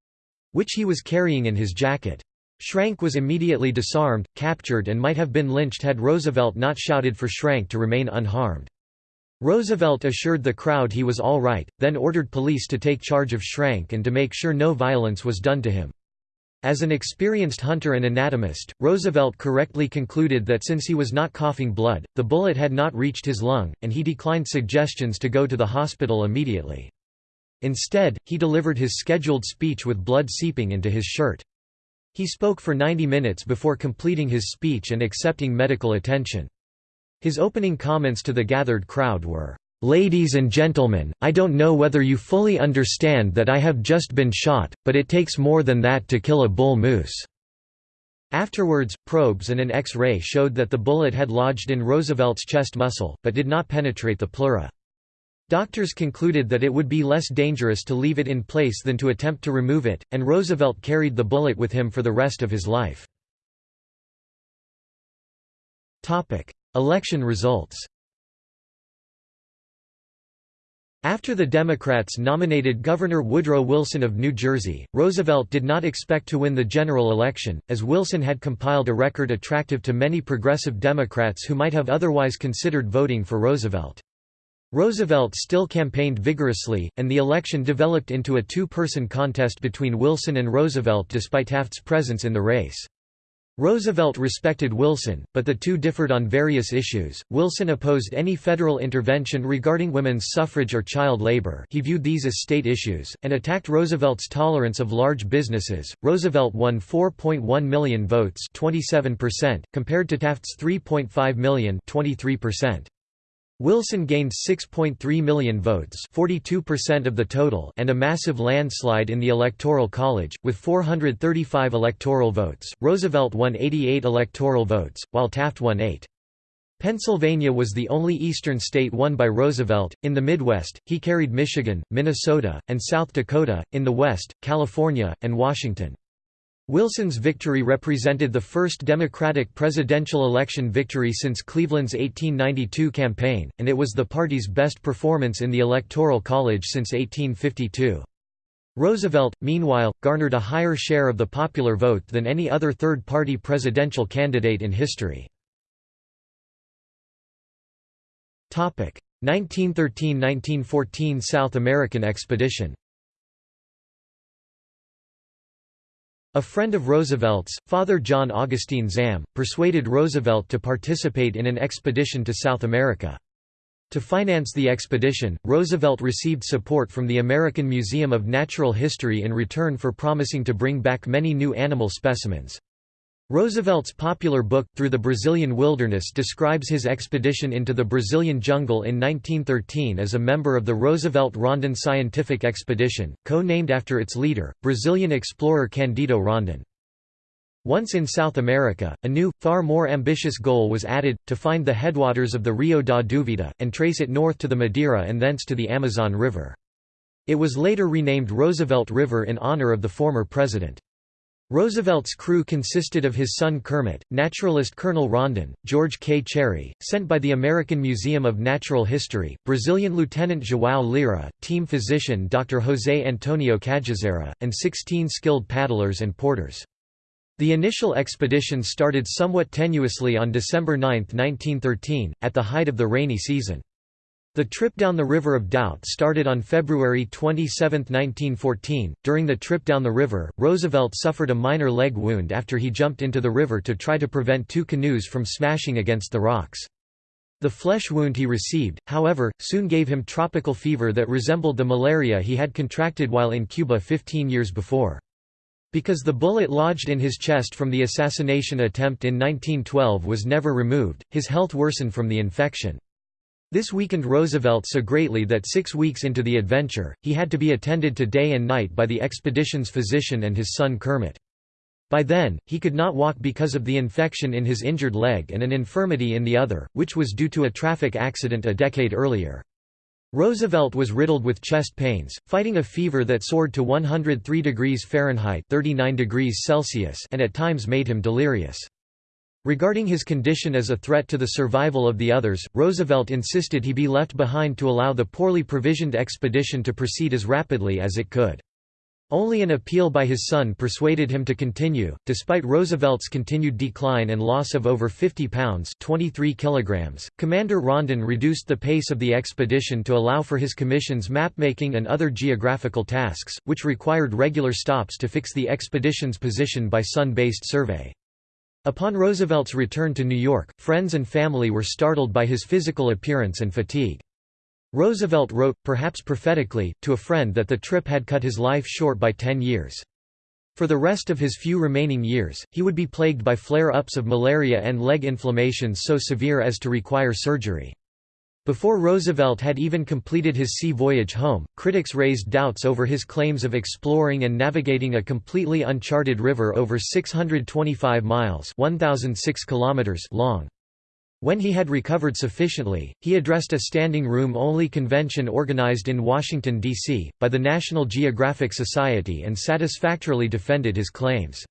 which he was carrying in his jacket. Schrank was immediately disarmed, captured and might have been lynched had Roosevelt not shouted for Schrank to remain unharmed. Roosevelt assured the crowd he was all right, then ordered police to take charge of Schrank and to make sure no violence was done to him. As an experienced hunter and anatomist, Roosevelt correctly concluded that since he was not coughing blood, the bullet had not reached his lung, and he declined suggestions to go to the hospital immediately. Instead, he delivered his scheduled speech with blood seeping into his shirt. He spoke for 90 minutes before completing his speech and accepting medical attention. His opening comments to the gathered crowd were, Ladies and gentlemen, I don't know whether you fully understand that I have just been shot, but it takes more than that to kill a bull moose." Afterwards, probes and an X-ray showed that the bullet had lodged in Roosevelt's chest muscle, but did not penetrate the pleura. Doctors concluded that it would be less dangerous to leave it in place than to attempt to remove it, and Roosevelt carried the bullet with him for the rest of his life. Election results After the Democrats nominated Governor Woodrow Wilson of New Jersey, Roosevelt did not expect to win the general election, as Wilson had compiled a record attractive to many progressive Democrats who might have otherwise considered voting for Roosevelt. Roosevelt still campaigned vigorously, and the election developed into a two-person contest between Wilson and Roosevelt despite Taft's presence in the race. Roosevelt respected Wilson, but the two differed on various issues. Wilson opposed any federal intervention regarding women's suffrage or child labor he viewed these as state issues, and attacked Roosevelt's tolerance of large businesses. Roosevelt won 4.1 million votes 27%, compared to Taft's 3.5 million 23%. Wilson gained 6.3 million votes 42% of the total and a massive landslide in the Electoral College, with 435 electoral votes. Roosevelt won 88 electoral votes, while Taft won 8. Pennsylvania was the only eastern state won by Roosevelt. In the Midwest, he carried Michigan, Minnesota, and South Dakota, in the West, California, and Washington. Wilson's victory represented the first Democratic presidential election victory since Cleveland's 1892 campaign, and it was the party's best performance in the Electoral College since 1852. Roosevelt, meanwhile, garnered a higher share of the popular vote than any other third-party presidential candidate in history. 1913–1914 South American expedition A friend of Roosevelt's, Father John Augustine Zahm, persuaded Roosevelt to participate in an expedition to South America. To finance the expedition, Roosevelt received support from the American Museum of Natural History in return for promising to bring back many new animal specimens. Roosevelt's popular book, Through the Brazilian Wilderness describes his expedition into the Brazilian jungle in 1913 as a member of the Roosevelt-Rondon Scientific Expedition, co-named after its leader, Brazilian explorer Candido Rondon. Once in South America, a new, far more ambitious goal was added, to find the headwaters of the Rio da Duvida, and trace it north to the Madeira and thence to the Amazon River. It was later renamed Roosevelt River in honor of the former president. Roosevelt's crew consisted of his son Kermit, naturalist Colonel Rondon, George K. Cherrie, sent by the American Museum of Natural History, Brazilian Lieutenant João Lira, team physician Dr. José Antonio Cajazeira, and 16 skilled paddlers and porters. The initial expedition started somewhat tenuously on December 9, 1913, at the height of the rainy season. The trip down the River of Doubt started on February 27, 1914. During the trip down the river, Roosevelt suffered a minor leg wound after he jumped into the river to try to prevent two canoes from smashing against the rocks. The flesh wound he received, however, soon gave him tropical fever that resembled the malaria he had contracted while in Cuba 15 years before. Because the bullet lodged in his chest from the assassination attempt in 1912 was never removed, his health worsened from the infection. This weakened Roosevelt so greatly that six weeks into the adventure, he had to be attended to day and night by the expedition's physician and his son Kermit. By then, he could not walk because of the infection in his injured leg and an infirmity in the other, which was due to a traffic accident a decade earlier. Roosevelt was riddled with chest pains, fighting a fever that soared to 103 degrees Fahrenheit 39 degrees Celsius and at times made him delirious. Regarding his condition as a threat to the survival of the others, Roosevelt insisted he be left behind to allow the poorly provisioned expedition to proceed as rapidly as it could. Only an appeal by his son persuaded him to continue. Despite Roosevelt's continued decline and loss of over 50 pounds (23 kilograms), Commander Rondon reduced the pace of the expedition to allow for his commission's mapmaking and other geographical tasks, which required regular stops to fix the expedition's position by sun-based survey. Upon Roosevelt's return to New York, friends and family were startled by his physical appearance and fatigue. Roosevelt wrote, perhaps prophetically, to a friend that the trip had cut his life short by ten years. For the rest of his few remaining years, he would be plagued by flare-ups of malaria and leg inflammations so severe as to require surgery. Before Roosevelt had even completed his sea voyage home, critics raised doubts over his claims of exploring and navigating a completely uncharted river over 625 miles 1,006 kilometers long. When he had recovered sufficiently, he addressed a standing room-only convention organized in Washington, D.C., by the National Geographic Society and satisfactorily defended his claims.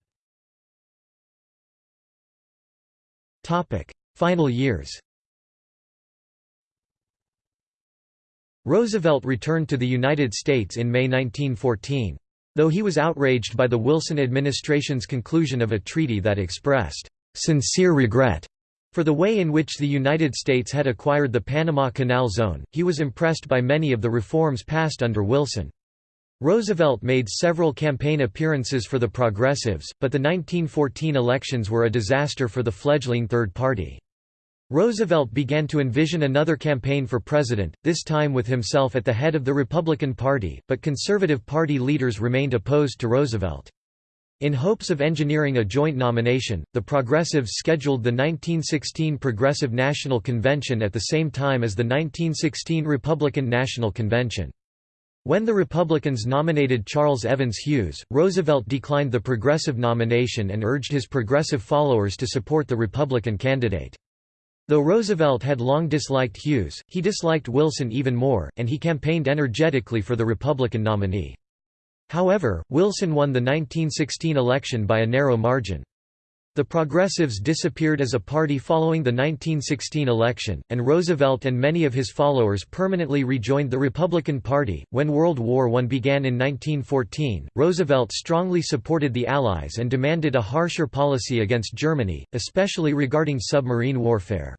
Final years Roosevelt returned to the United States in May 1914. Though he was outraged by the Wilson administration's conclusion of a treaty that expressed sincere regret for the way in which the United States had acquired the Panama Canal Zone, he was impressed by many of the reforms passed under Wilson. Roosevelt made several campaign appearances for the Progressives, but the 1914 elections were a disaster for the fledgling Third Party. Roosevelt began to envision another campaign for president, this time with himself at the head of the Republican Party, but Conservative Party leaders remained opposed to Roosevelt. In hopes of engineering a joint nomination, the Progressives scheduled the 1916 Progressive National Convention at the same time as the 1916 Republican National Convention. When the Republicans nominated Charles Evans Hughes, Roosevelt declined the Progressive nomination and urged his Progressive followers to support the Republican candidate. Though Roosevelt had long disliked Hughes, he disliked Wilson even more, and he campaigned energetically for the Republican nominee. However, Wilson won the 1916 election by a narrow margin. The Progressives disappeared as a party following the 1916 election, and Roosevelt and many of his followers permanently rejoined the Republican Party. When World War I began in 1914, Roosevelt strongly supported the Allies and demanded a harsher policy against Germany, especially regarding submarine warfare.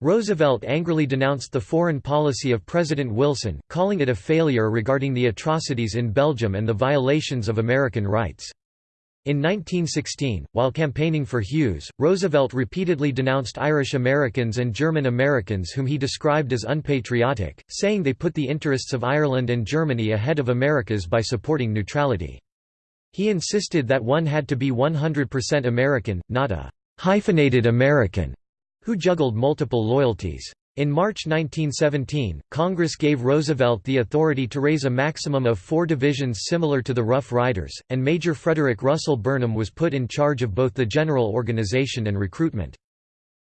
Roosevelt angrily denounced the foreign policy of President Wilson, calling it a failure regarding the atrocities in Belgium and the violations of American rights. In 1916, while campaigning for Hughes, Roosevelt repeatedly denounced Irish Americans and German Americans whom he described as unpatriotic, saying they put the interests of Ireland and Germany ahead of America's by supporting neutrality. He insisted that one had to be 100% American, not a hyphenated American who juggled multiple loyalties. In March 1917, Congress gave Roosevelt the authority to raise a maximum of four divisions similar to the Rough Riders, and Major Frederick Russell Burnham was put in charge of both the general organization and recruitment.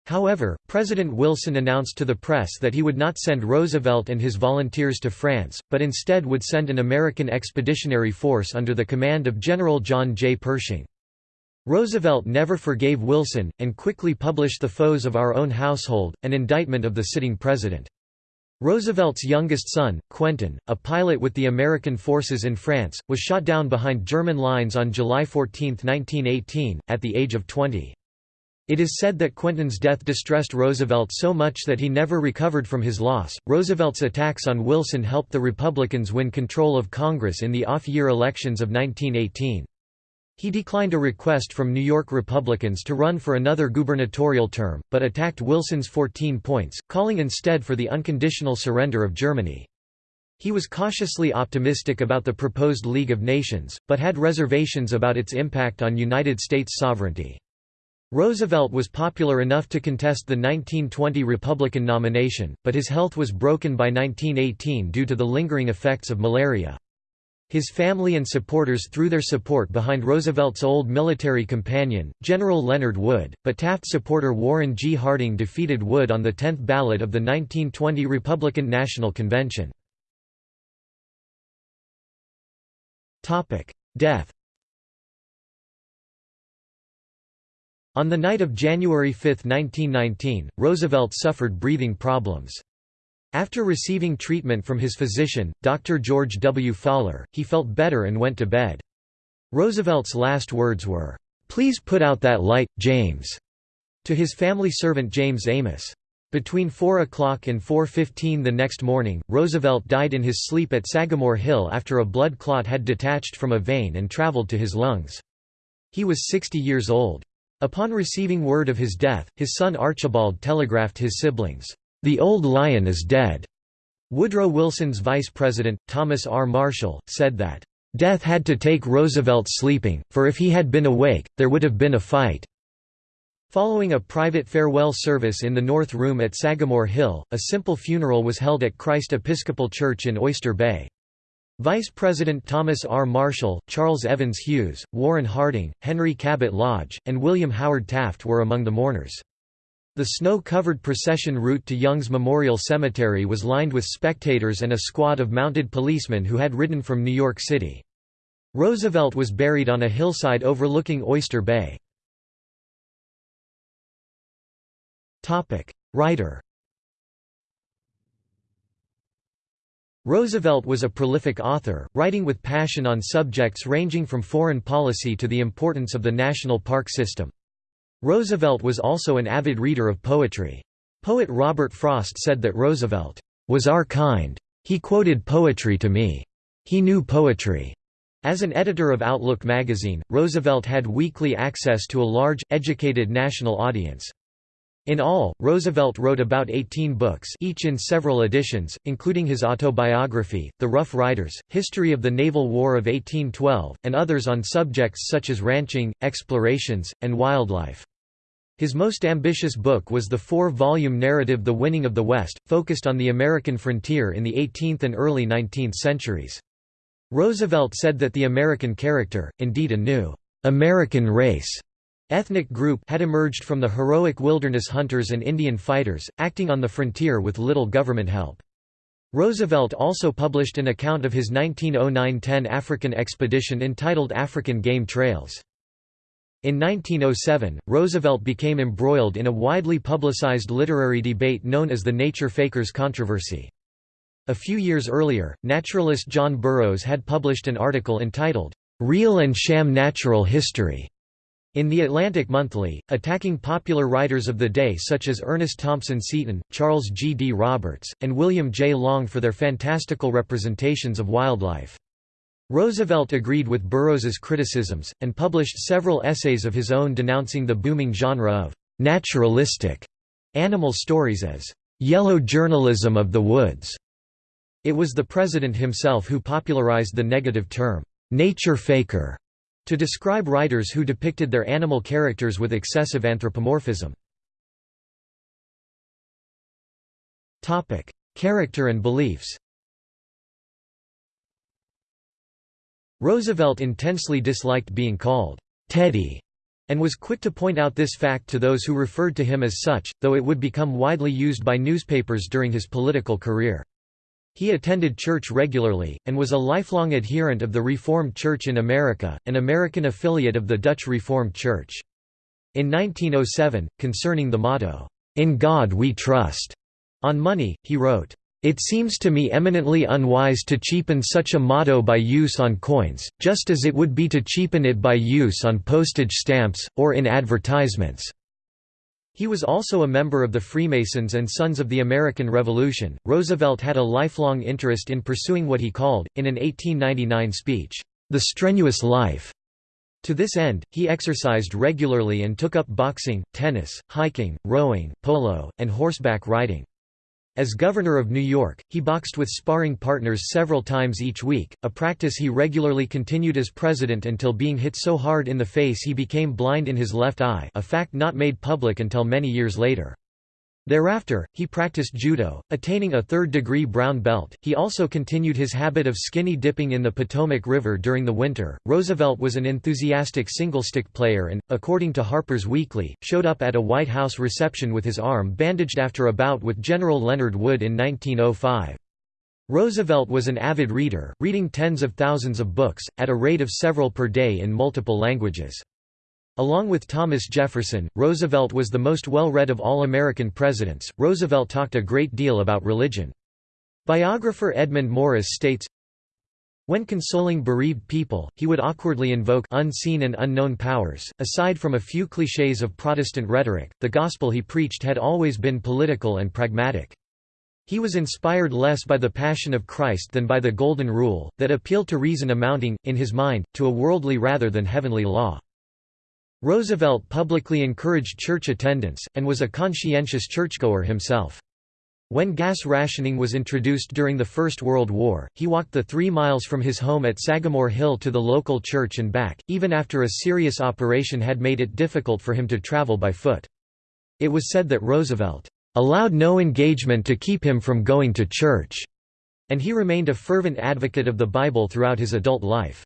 However, President Wilson announced to the press that he would not send Roosevelt and his volunteers to France, but instead would send an American expeditionary force under the command of General John J. Pershing. Roosevelt never forgave Wilson, and quickly published The Foes of Our Own Household, an indictment of the sitting president. Roosevelt's youngest son, Quentin, a pilot with the American forces in France, was shot down behind German lines on July 14, 1918, at the age of 20. It is said that Quentin's death distressed Roosevelt so much that he never recovered from his loss. Roosevelt's attacks on Wilson helped the Republicans win control of Congress in the off year elections of 1918. He declined a request from New York Republicans to run for another gubernatorial term, but attacked Wilson's 14 points, calling instead for the unconditional surrender of Germany. He was cautiously optimistic about the proposed League of Nations, but had reservations about its impact on United States sovereignty. Roosevelt was popular enough to contest the 1920 Republican nomination, but his health was broken by 1918 due to the lingering effects of malaria. His family and supporters threw their support behind Roosevelt's old military companion, General Leonard Wood, but Taft supporter Warren G. Harding defeated Wood on the 10th ballot of the 1920 Republican National Convention. Death On the night of January 5, 1919, Roosevelt suffered breathing problems. After receiving treatment from his physician, Dr. George W. Faller, he felt better and went to bed. Roosevelt's last words were, "'Please put out that light, James' to his family servant James Amos. Between 4 o'clock and 4.15 the next morning, Roosevelt died in his sleep at Sagamore Hill after a blood clot had detached from a vein and traveled to his lungs. He was 60 years old. Upon receiving word of his death, his son Archibald telegraphed his siblings, "'The old lion is dead'." Woodrow Wilson's vice president, Thomas R. Marshall, said that, "'Death had to take Roosevelt sleeping, for if he had been awake, there would have been a fight.'" Following a private farewell service in the North Room at Sagamore Hill, a simple funeral was held at Christ Episcopal Church in Oyster Bay. Vice President Thomas R. Marshall, Charles Evans Hughes, Warren Harding, Henry Cabot Lodge, and William Howard Taft were among the mourners. The snow-covered procession route to Young's Memorial Cemetery was lined with spectators and a squad of mounted policemen who had ridden from New York City. Roosevelt was buried on a hillside overlooking Oyster Bay. Writer Roosevelt was a prolific author, writing with passion on subjects ranging from foreign policy to the importance of the national park system. Roosevelt was also an avid reader of poetry. Poet Robert Frost said that Roosevelt was our kind. He quoted poetry to me. He knew poetry. As an editor of Outlook magazine, Roosevelt had weekly access to a large, educated national audience. In all, Roosevelt wrote about 18 books each in several editions, including his autobiography, The Rough Riders, History of the Naval War of 1812, and others on subjects such as ranching, explorations, and wildlife. His most ambitious book was the four-volume narrative The Winning of the West, focused on the American frontier in the 18th and early 19th centuries. Roosevelt said that the American character, indeed a new American race, Ethnic group had emerged from the heroic wilderness hunters and Indian fighters, acting on the frontier with little government help. Roosevelt also published an account of his 1909–10 African expedition entitled African Game Trails. In 1907, Roosevelt became embroiled in a widely publicized literary debate known as the Nature Fakers controversy. A few years earlier, naturalist John Burroughs had published an article entitled, "'Real and Sham Natural History' In The Atlantic Monthly, attacking popular writers of the day such as Ernest Thompson Seton, Charles G. D. Roberts, and William J. Long for their fantastical representations of wildlife. Roosevelt agreed with Burroughs's criticisms, and published several essays of his own denouncing the booming genre of «naturalistic» animal stories as «yellow journalism of the woods». It was the president himself who popularized the negative term «nature faker» to describe writers who depicted their animal characters with excessive anthropomorphism. Character and beliefs Roosevelt intensely disliked being called Teddy and was quick to point out this fact to those who referred to him as such, though it would become widely used by newspapers during his political career. He attended church regularly, and was a lifelong adherent of the Reformed Church in America, an American affiliate of the Dutch Reformed Church. In 1907, concerning the motto, "'In God We Trust' on money, he wrote, it seems to me eminently unwise to cheapen such a motto by use on coins, just as it would be to cheapen it by use on postage stamps, or in advertisements. He was also a member of the Freemasons and Sons of the American Revolution. Roosevelt had a lifelong interest in pursuing what he called, in an 1899 speech, the strenuous life. To this end, he exercised regularly and took up boxing, tennis, hiking, rowing, polo, and horseback riding. As governor of New York, he boxed with sparring partners several times each week, a practice he regularly continued as president until being hit so hard in the face he became blind in his left eye a fact not made public until many years later. Thereafter, he practiced judo, attaining a third-degree brown belt. He also continued his habit of skinny dipping in the Potomac River during the winter. Roosevelt was an enthusiastic single-stick player and, according to Harper's Weekly, showed up at a White House reception with his arm bandaged after a bout with General Leonard Wood in 1905. Roosevelt was an avid reader, reading tens of thousands of books, at a rate of several per day in multiple languages. Along with Thomas Jefferson, Roosevelt was the most well-read of all American presidents. Roosevelt talked a great deal about religion. Biographer Edmund Morris states, when consoling bereaved people, he would awkwardly invoke unseen and unknown powers. Aside from a few clichés of Protestant rhetoric, the gospel he preached had always been political and pragmatic. He was inspired less by the Passion of Christ than by the Golden Rule, that appealed to reason amounting, in his mind, to a worldly rather than heavenly law. Roosevelt publicly encouraged church attendance, and was a conscientious churchgoer himself. When gas rationing was introduced during the First World War, he walked the three miles from his home at Sagamore Hill to the local church and back, even after a serious operation had made it difficult for him to travel by foot. It was said that Roosevelt allowed no engagement to keep him from going to church, and he remained a fervent advocate of the Bible throughout his adult life.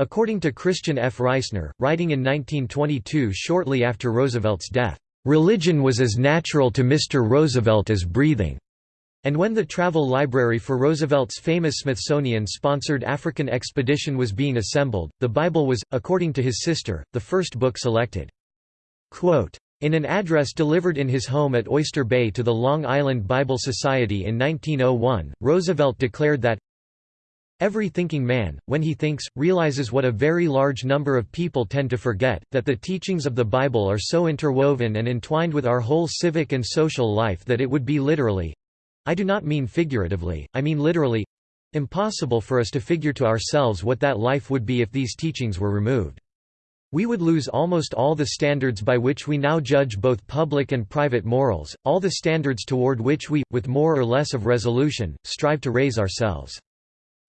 According to Christian F. Reisner, writing in 1922 shortly after Roosevelt's death, Religion was as natural to Mr. Roosevelt as breathing. And when the travel library for Roosevelt's famous Smithsonian-sponsored African expedition was being assembled, the Bible was, according to his sister, the first book selected. Quote, in an address delivered in his home at Oyster Bay to the Long Island Bible Society in 1901, Roosevelt declared that, Every thinking man, when he thinks, realizes what a very large number of people tend to forget, that the teachings of the Bible are so interwoven and entwined with our whole civic and social life that it would be literally—I do not mean figuratively, I mean literally—impossible for us to figure to ourselves what that life would be if these teachings were removed. We would lose almost all the standards by which we now judge both public and private morals, all the standards toward which we, with more or less of resolution, strive to raise ourselves.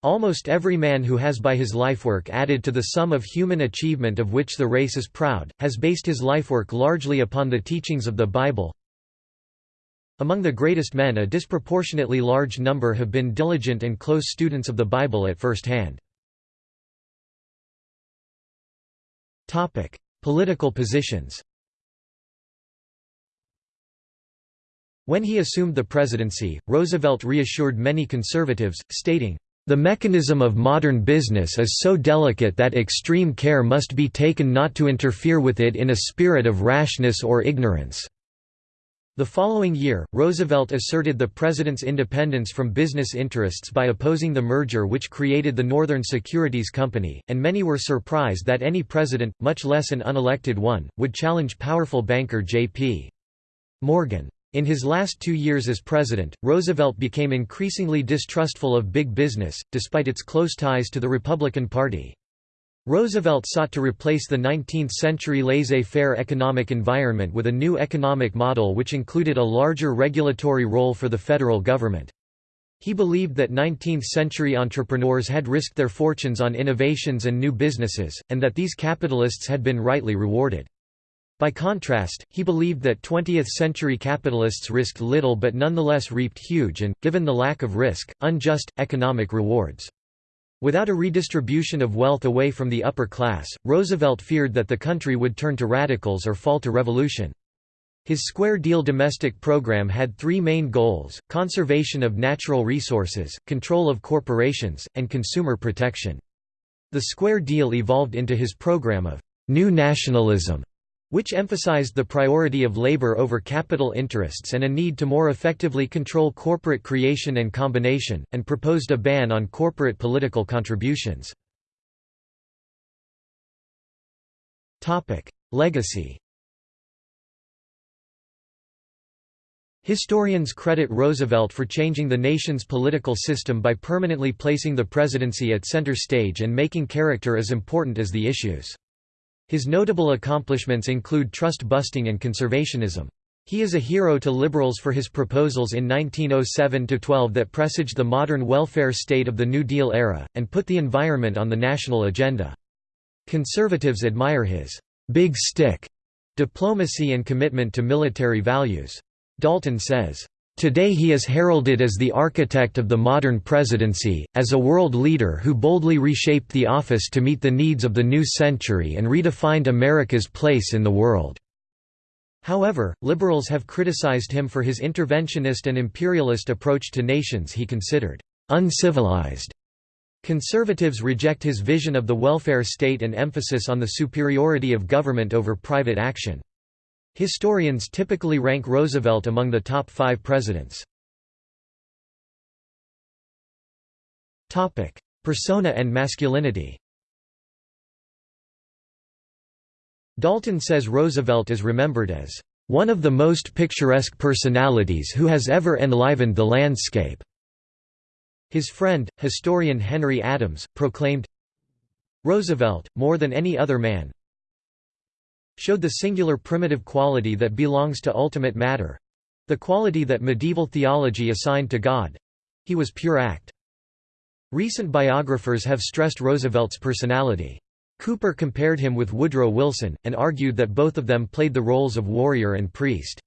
Almost every man who has by his lifework added to the sum of human achievement of which the race is proud, has based his lifework largely upon the teachings of the Bible. Among the greatest men a disproportionately large number have been diligent and close students of the Bible at first hand. Political positions When he assumed the presidency, Roosevelt reassured many conservatives, stating, the mechanism of modern business is so delicate that extreme care must be taken not to interfere with it in a spirit of rashness or ignorance. The following year, Roosevelt asserted the president's independence from business interests by opposing the merger which created the Northern Securities Company, and many were surprised that any president, much less an unelected one, would challenge powerful banker J.P. Morgan. In his last two years as president, Roosevelt became increasingly distrustful of big business, despite its close ties to the Republican Party. Roosevelt sought to replace the 19th-century laissez-faire economic environment with a new economic model which included a larger regulatory role for the federal government. He believed that 19th-century entrepreneurs had risked their fortunes on innovations and new businesses, and that these capitalists had been rightly rewarded. By contrast, he believed that 20th-century capitalists risked little but nonetheless reaped huge and, given the lack of risk, unjust, economic rewards. Without a redistribution of wealth away from the upper class, Roosevelt feared that the country would turn to radicals or fall to revolution. His Square Deal domestic program had three main goals, conservation of natural resources, control of corporations, and consumer protection. The Square Deal evolved into his program of «new nationalism», which emphasized the priority of labor over capital interests and a need to more effectively control corporate creation and combination, and proposed a ban on corporate political contributions. Legacy Historians credit Roosevelt for changing the nation's political system by permanently placing the presidency at center stage and making character as important as the issues. His notable accomplishments include trust-busting and conservationism. He is a hero to liberals for his proposals in 1907–12 that presaged the modern welfare state of the New Deal era, and put the environment on the national agenda. Conservatives admire his «big stick» diplomacy and commitment to military values. Dalton says, Today he is heralded as the architect of the modern presidency, as a world leader who boldly reshaped the office to meet the needs of the new century and redefined America's place in the world. However, liberals have criticized him for his interventionist and imperialist approach to nations he considered uncivilized. Conservatives reject his vision of the welfare state and emphasis on the superiority of government over private action. Historians typically rank Roosevelt among the top five presidents. Persona and masculinity Dalton says Roosevelt is remembered as one of the most picturesque personalities who has ever enlivened the landscape. His friend, historian Henry Adams, proclaimed, Roosevelt, more than any other man, showed the singular primitive quality that belongs to ultimate matter—the quality that medieval theology assigned to God. He was pure act. Recent biographers have stressed Roosevelt's personality. Cooper compared him with Woodrow Wilson, and argued that both of them played the roles of warrior and priest.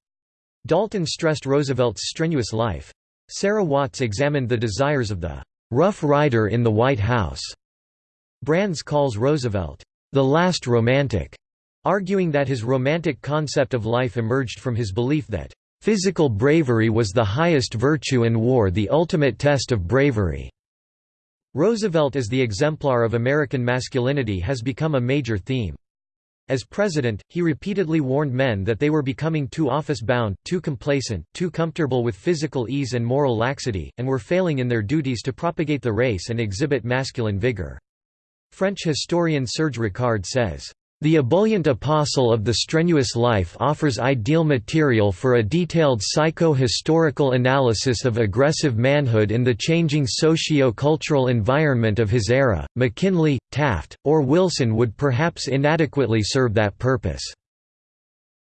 Dalton stressed Roosevelt's strenuous life. Sarah Watts examined the desires of the «Rough Rider in the White House». Brands calls Roosevelt «the last romantic», arguing that his romantic concept of life emerged from his belief that «physical bravery was the highest virtue and war the ultimate test of bravery». Roosevelt as the exemplar of American masculinity has become a major theme. As president, he repeatedly warned men that they were becoming too office-bound, too complacent, too comfortable with physical ease and moral laxity, and were failing in their duties to propagate the race and exhibit masculine vigor. French historian Serge Ricard says, the ebullient apostle of the strenuous life offers ideal material for a detailed psycho-historical analysis of aggressive manhood in the changing socio-cultural environment of his era. McKinley, Taft, or Wilson would perhaps inadequately serve that purpose.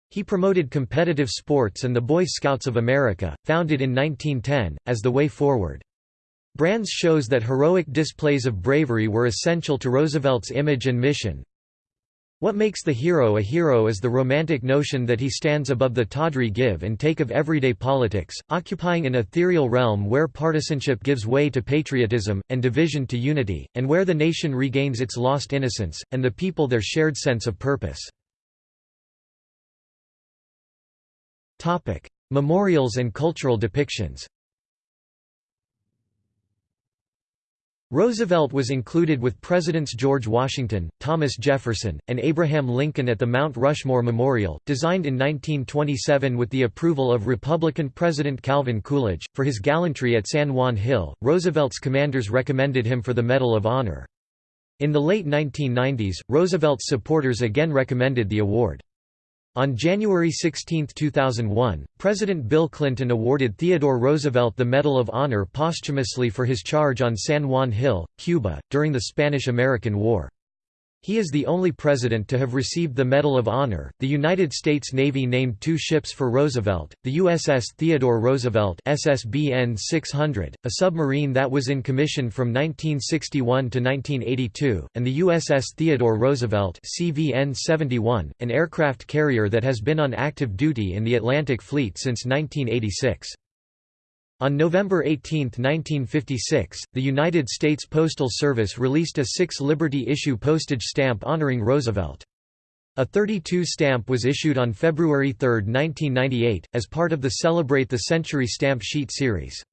He promoted competitive sports and the Boy Scouts of America, founded in 1910, as the way forward. Brands shows that heroic displays of bravery were essential to Roosevelt's image and mission, what makes the hero a hero is the romantic notion that he stands above the tawdry give and take of everyday politics, occupying an ethereal realm where partisanship gives way to patriotism, and division to unity, and where the nation regains its lost innocence, and the people their shared sense of purpose. Memorials and cultural depictions Roosevelt was included with Presidents George Washington, Thomas Jefferson, and Abraham Lincoln at the Mount Rushmore Memorial, designed in 1927 with the approval of Republican President Calvin Coolidge. For his gallantry at San Juan Hill, Roosevelt's commanders recommended him for the Medal of Honor. In the late 1990s, Roosevelt's supporters again recommended the award. On January 16, 2001, President Bill Clinton awarded Theodore Roosevelt the Medal of Honor posthumously for his charge on San Juan Hill, Cuba, during the Spanish–American War. He is the only president to have received the Medal of Honor. The United States Navy named two ships for Roosevelt: the USS Theodore Roosevelt (SSBN 600), a submarine that was in commission from 1961 to 1982, and the USS Theodore Roosevelt (CVN 71), an aircraft carrier that has been on active duty in the Atlantic Fleet since 1986. On November 18, 1956, the United States Postal Service released a 6 Liberty issue postage stamp honoring Roosevelt. A 32 stamp was issued on February 3, 1998, as part of the Celebrate the Century stamp sheet series.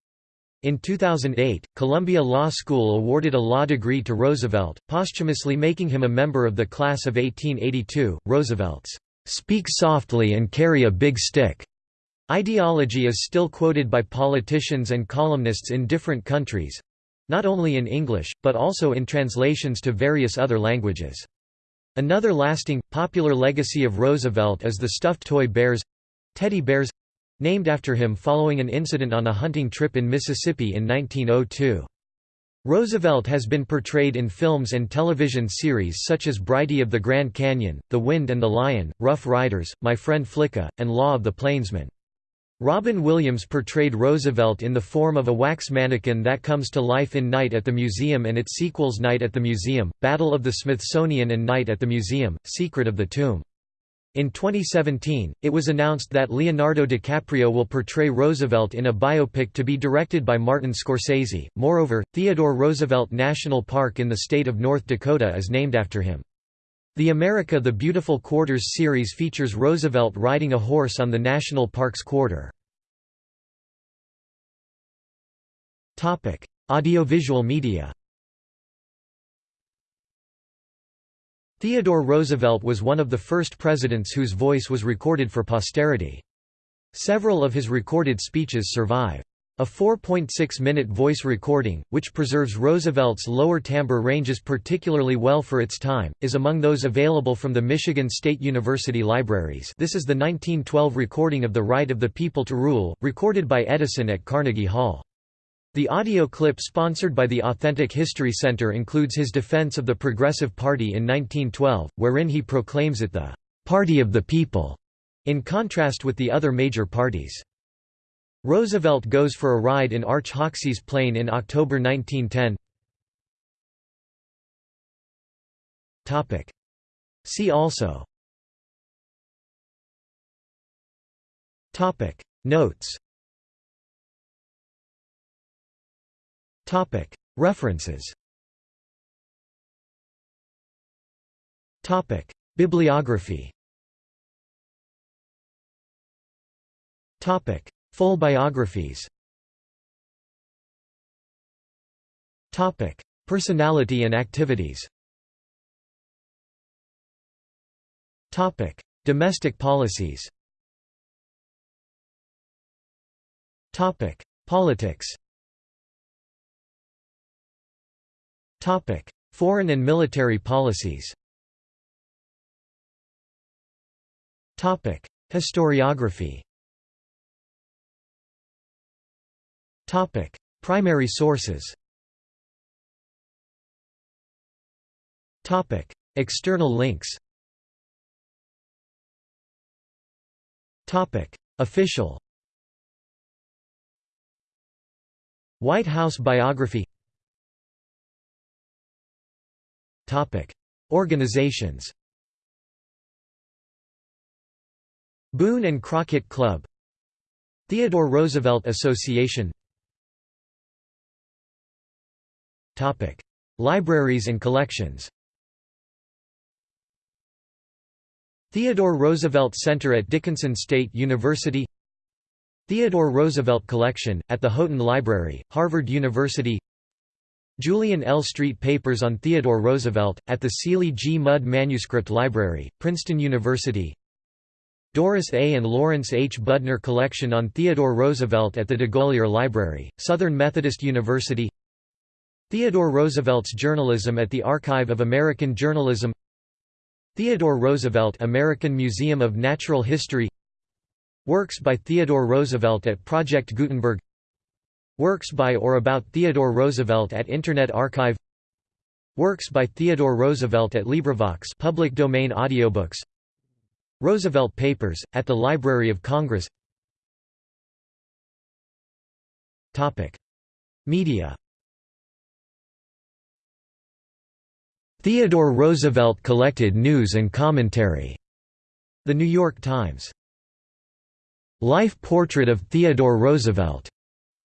In 2008, Columbia Law School awarded a law degree to Roosevelt, posthumously making him a member of the class of 1882. Roosevelt's, "'Speak softly and carry a big stick' Ideology is still quoted by politicians and columnists in different countries—not only in English, but also in translations to various other languages. Another lasting, popular legacy of Roosevelt is the stuffed toy bears—teddy bears—named after him following an incident on a hunting trip in Mississippi in 1902. Roosevelt has been portrayed in films and television series such as Brighty of the Grand Canyon, The Wind and the Lion, Rough Riders, My Friend Flicka, and Law of the Plainsman. Robin Williams portrayed Roosevelt in the form of a wax mannequin that comes to life in Night at the Museum and its sequels Night at the Museum, Battle of the Smithsonian and Night at the Museum, Secret of the Tomb. In 2017, it was announced that Leonardo DiCaprio will portray Roosevelt in a biopic to be directed by Martin Scorsese. Moreover, Theodore Roosevelt National Park in the state of North Dakota is named after him. The America the Beautiful Quarters series features Roosevelt riding a horse on the National Parks quarter. Audiovisual media Theodore Roosevelt was one of the first presidents whose voice was recorded for posterity. Several of his recorded speeches survive. A 4.6-minute voice recording, which preserves Roosevelt's lower timbre ranges particularly well for its time, is among those available from the Michigan State University libraries this is the 1912 recording of The Right of the People to Rule, recorded by Edison at Carnegie Hall. The audio clip sponsored by the Authentic History Center includes his defense of the Progressive Party in 1912, wherein he proclaims it the "'Party of the People' in contrast with the other major parties. Roosevelt goes for a ride in Arch Hoxsey's plane in October 1910. See also. Notes. References. Topic. Bibliography Full biographies. Topic: Personality and activities. Topic: Domestic policies. Topic: Politics. Topic: Foreign and military policies. Topic: Historiography Topic: Primary sources. Topic: External links. Topic: Official. White House biography. Topic: Organizations. Boone and Crockett Club Theodore Roosevelt Association Libraries and collections Theodore Roosevelt Center at Dickinson State University Theodore Roosevelt Collection, at the Houghton Library, Harvard University Julian L. Street Papers on Theodore Roosevelt, at the Seeley G. Mudd Manuscript Library, Princeton University Doris A. and Lawrence H. Budner Collection on Theodore Roosevelt at the de DeGolyer Library, Southern Methodist University Theodore Roosevelt's Journalism at the Archive of American Journalism Theodore Roosevelt American Museum of Natural History Works by Theodore Roosevelt at Project Gutenberg Works by or about Theodore Roosevelt at Internet Archive Works by Theodore Roosevelt at LibriVox public domain audiobooks Roosevelt Papers, at the Library of Congress Media Theodore Roosevelt Collected News and Commentary. The New York Times. Life Portrait of Theodore Roosevelt.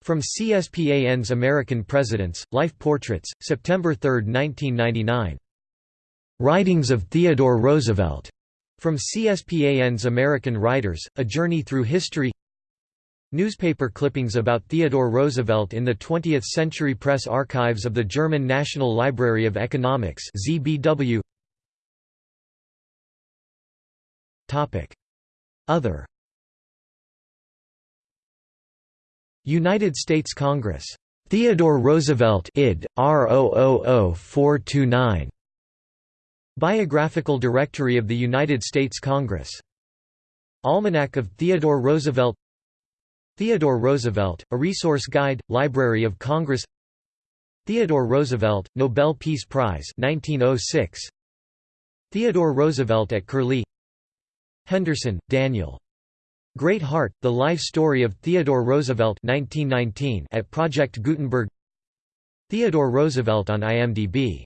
From CSPAN's American Presidents, Life Portraits, September 3, 1999. Writings of Theodore Roosevelt. From CSPAN's American Writers, A Journey Through History Newspaper clippings about Theodore Roosevelt in the 20th Century Press Archives of the German National Library of Economics ZBW. Topic Other United States Congress. Theodore Roosevelt id. R000429. Biographical Directory of the United States Congress. Almanac of Theodore Roosevelt Theodore Roosevelt, A Resource Guide, Library of Congress Theodore Roosevelt, Nobel Peace Prize 1906. Theodore Roosevelt at Curlie Henderson, Daniel. Great Heart, The Life Story of Theodore Roosevelt 1919 at Project Gutenberg Theodore Roosevelt on IMDb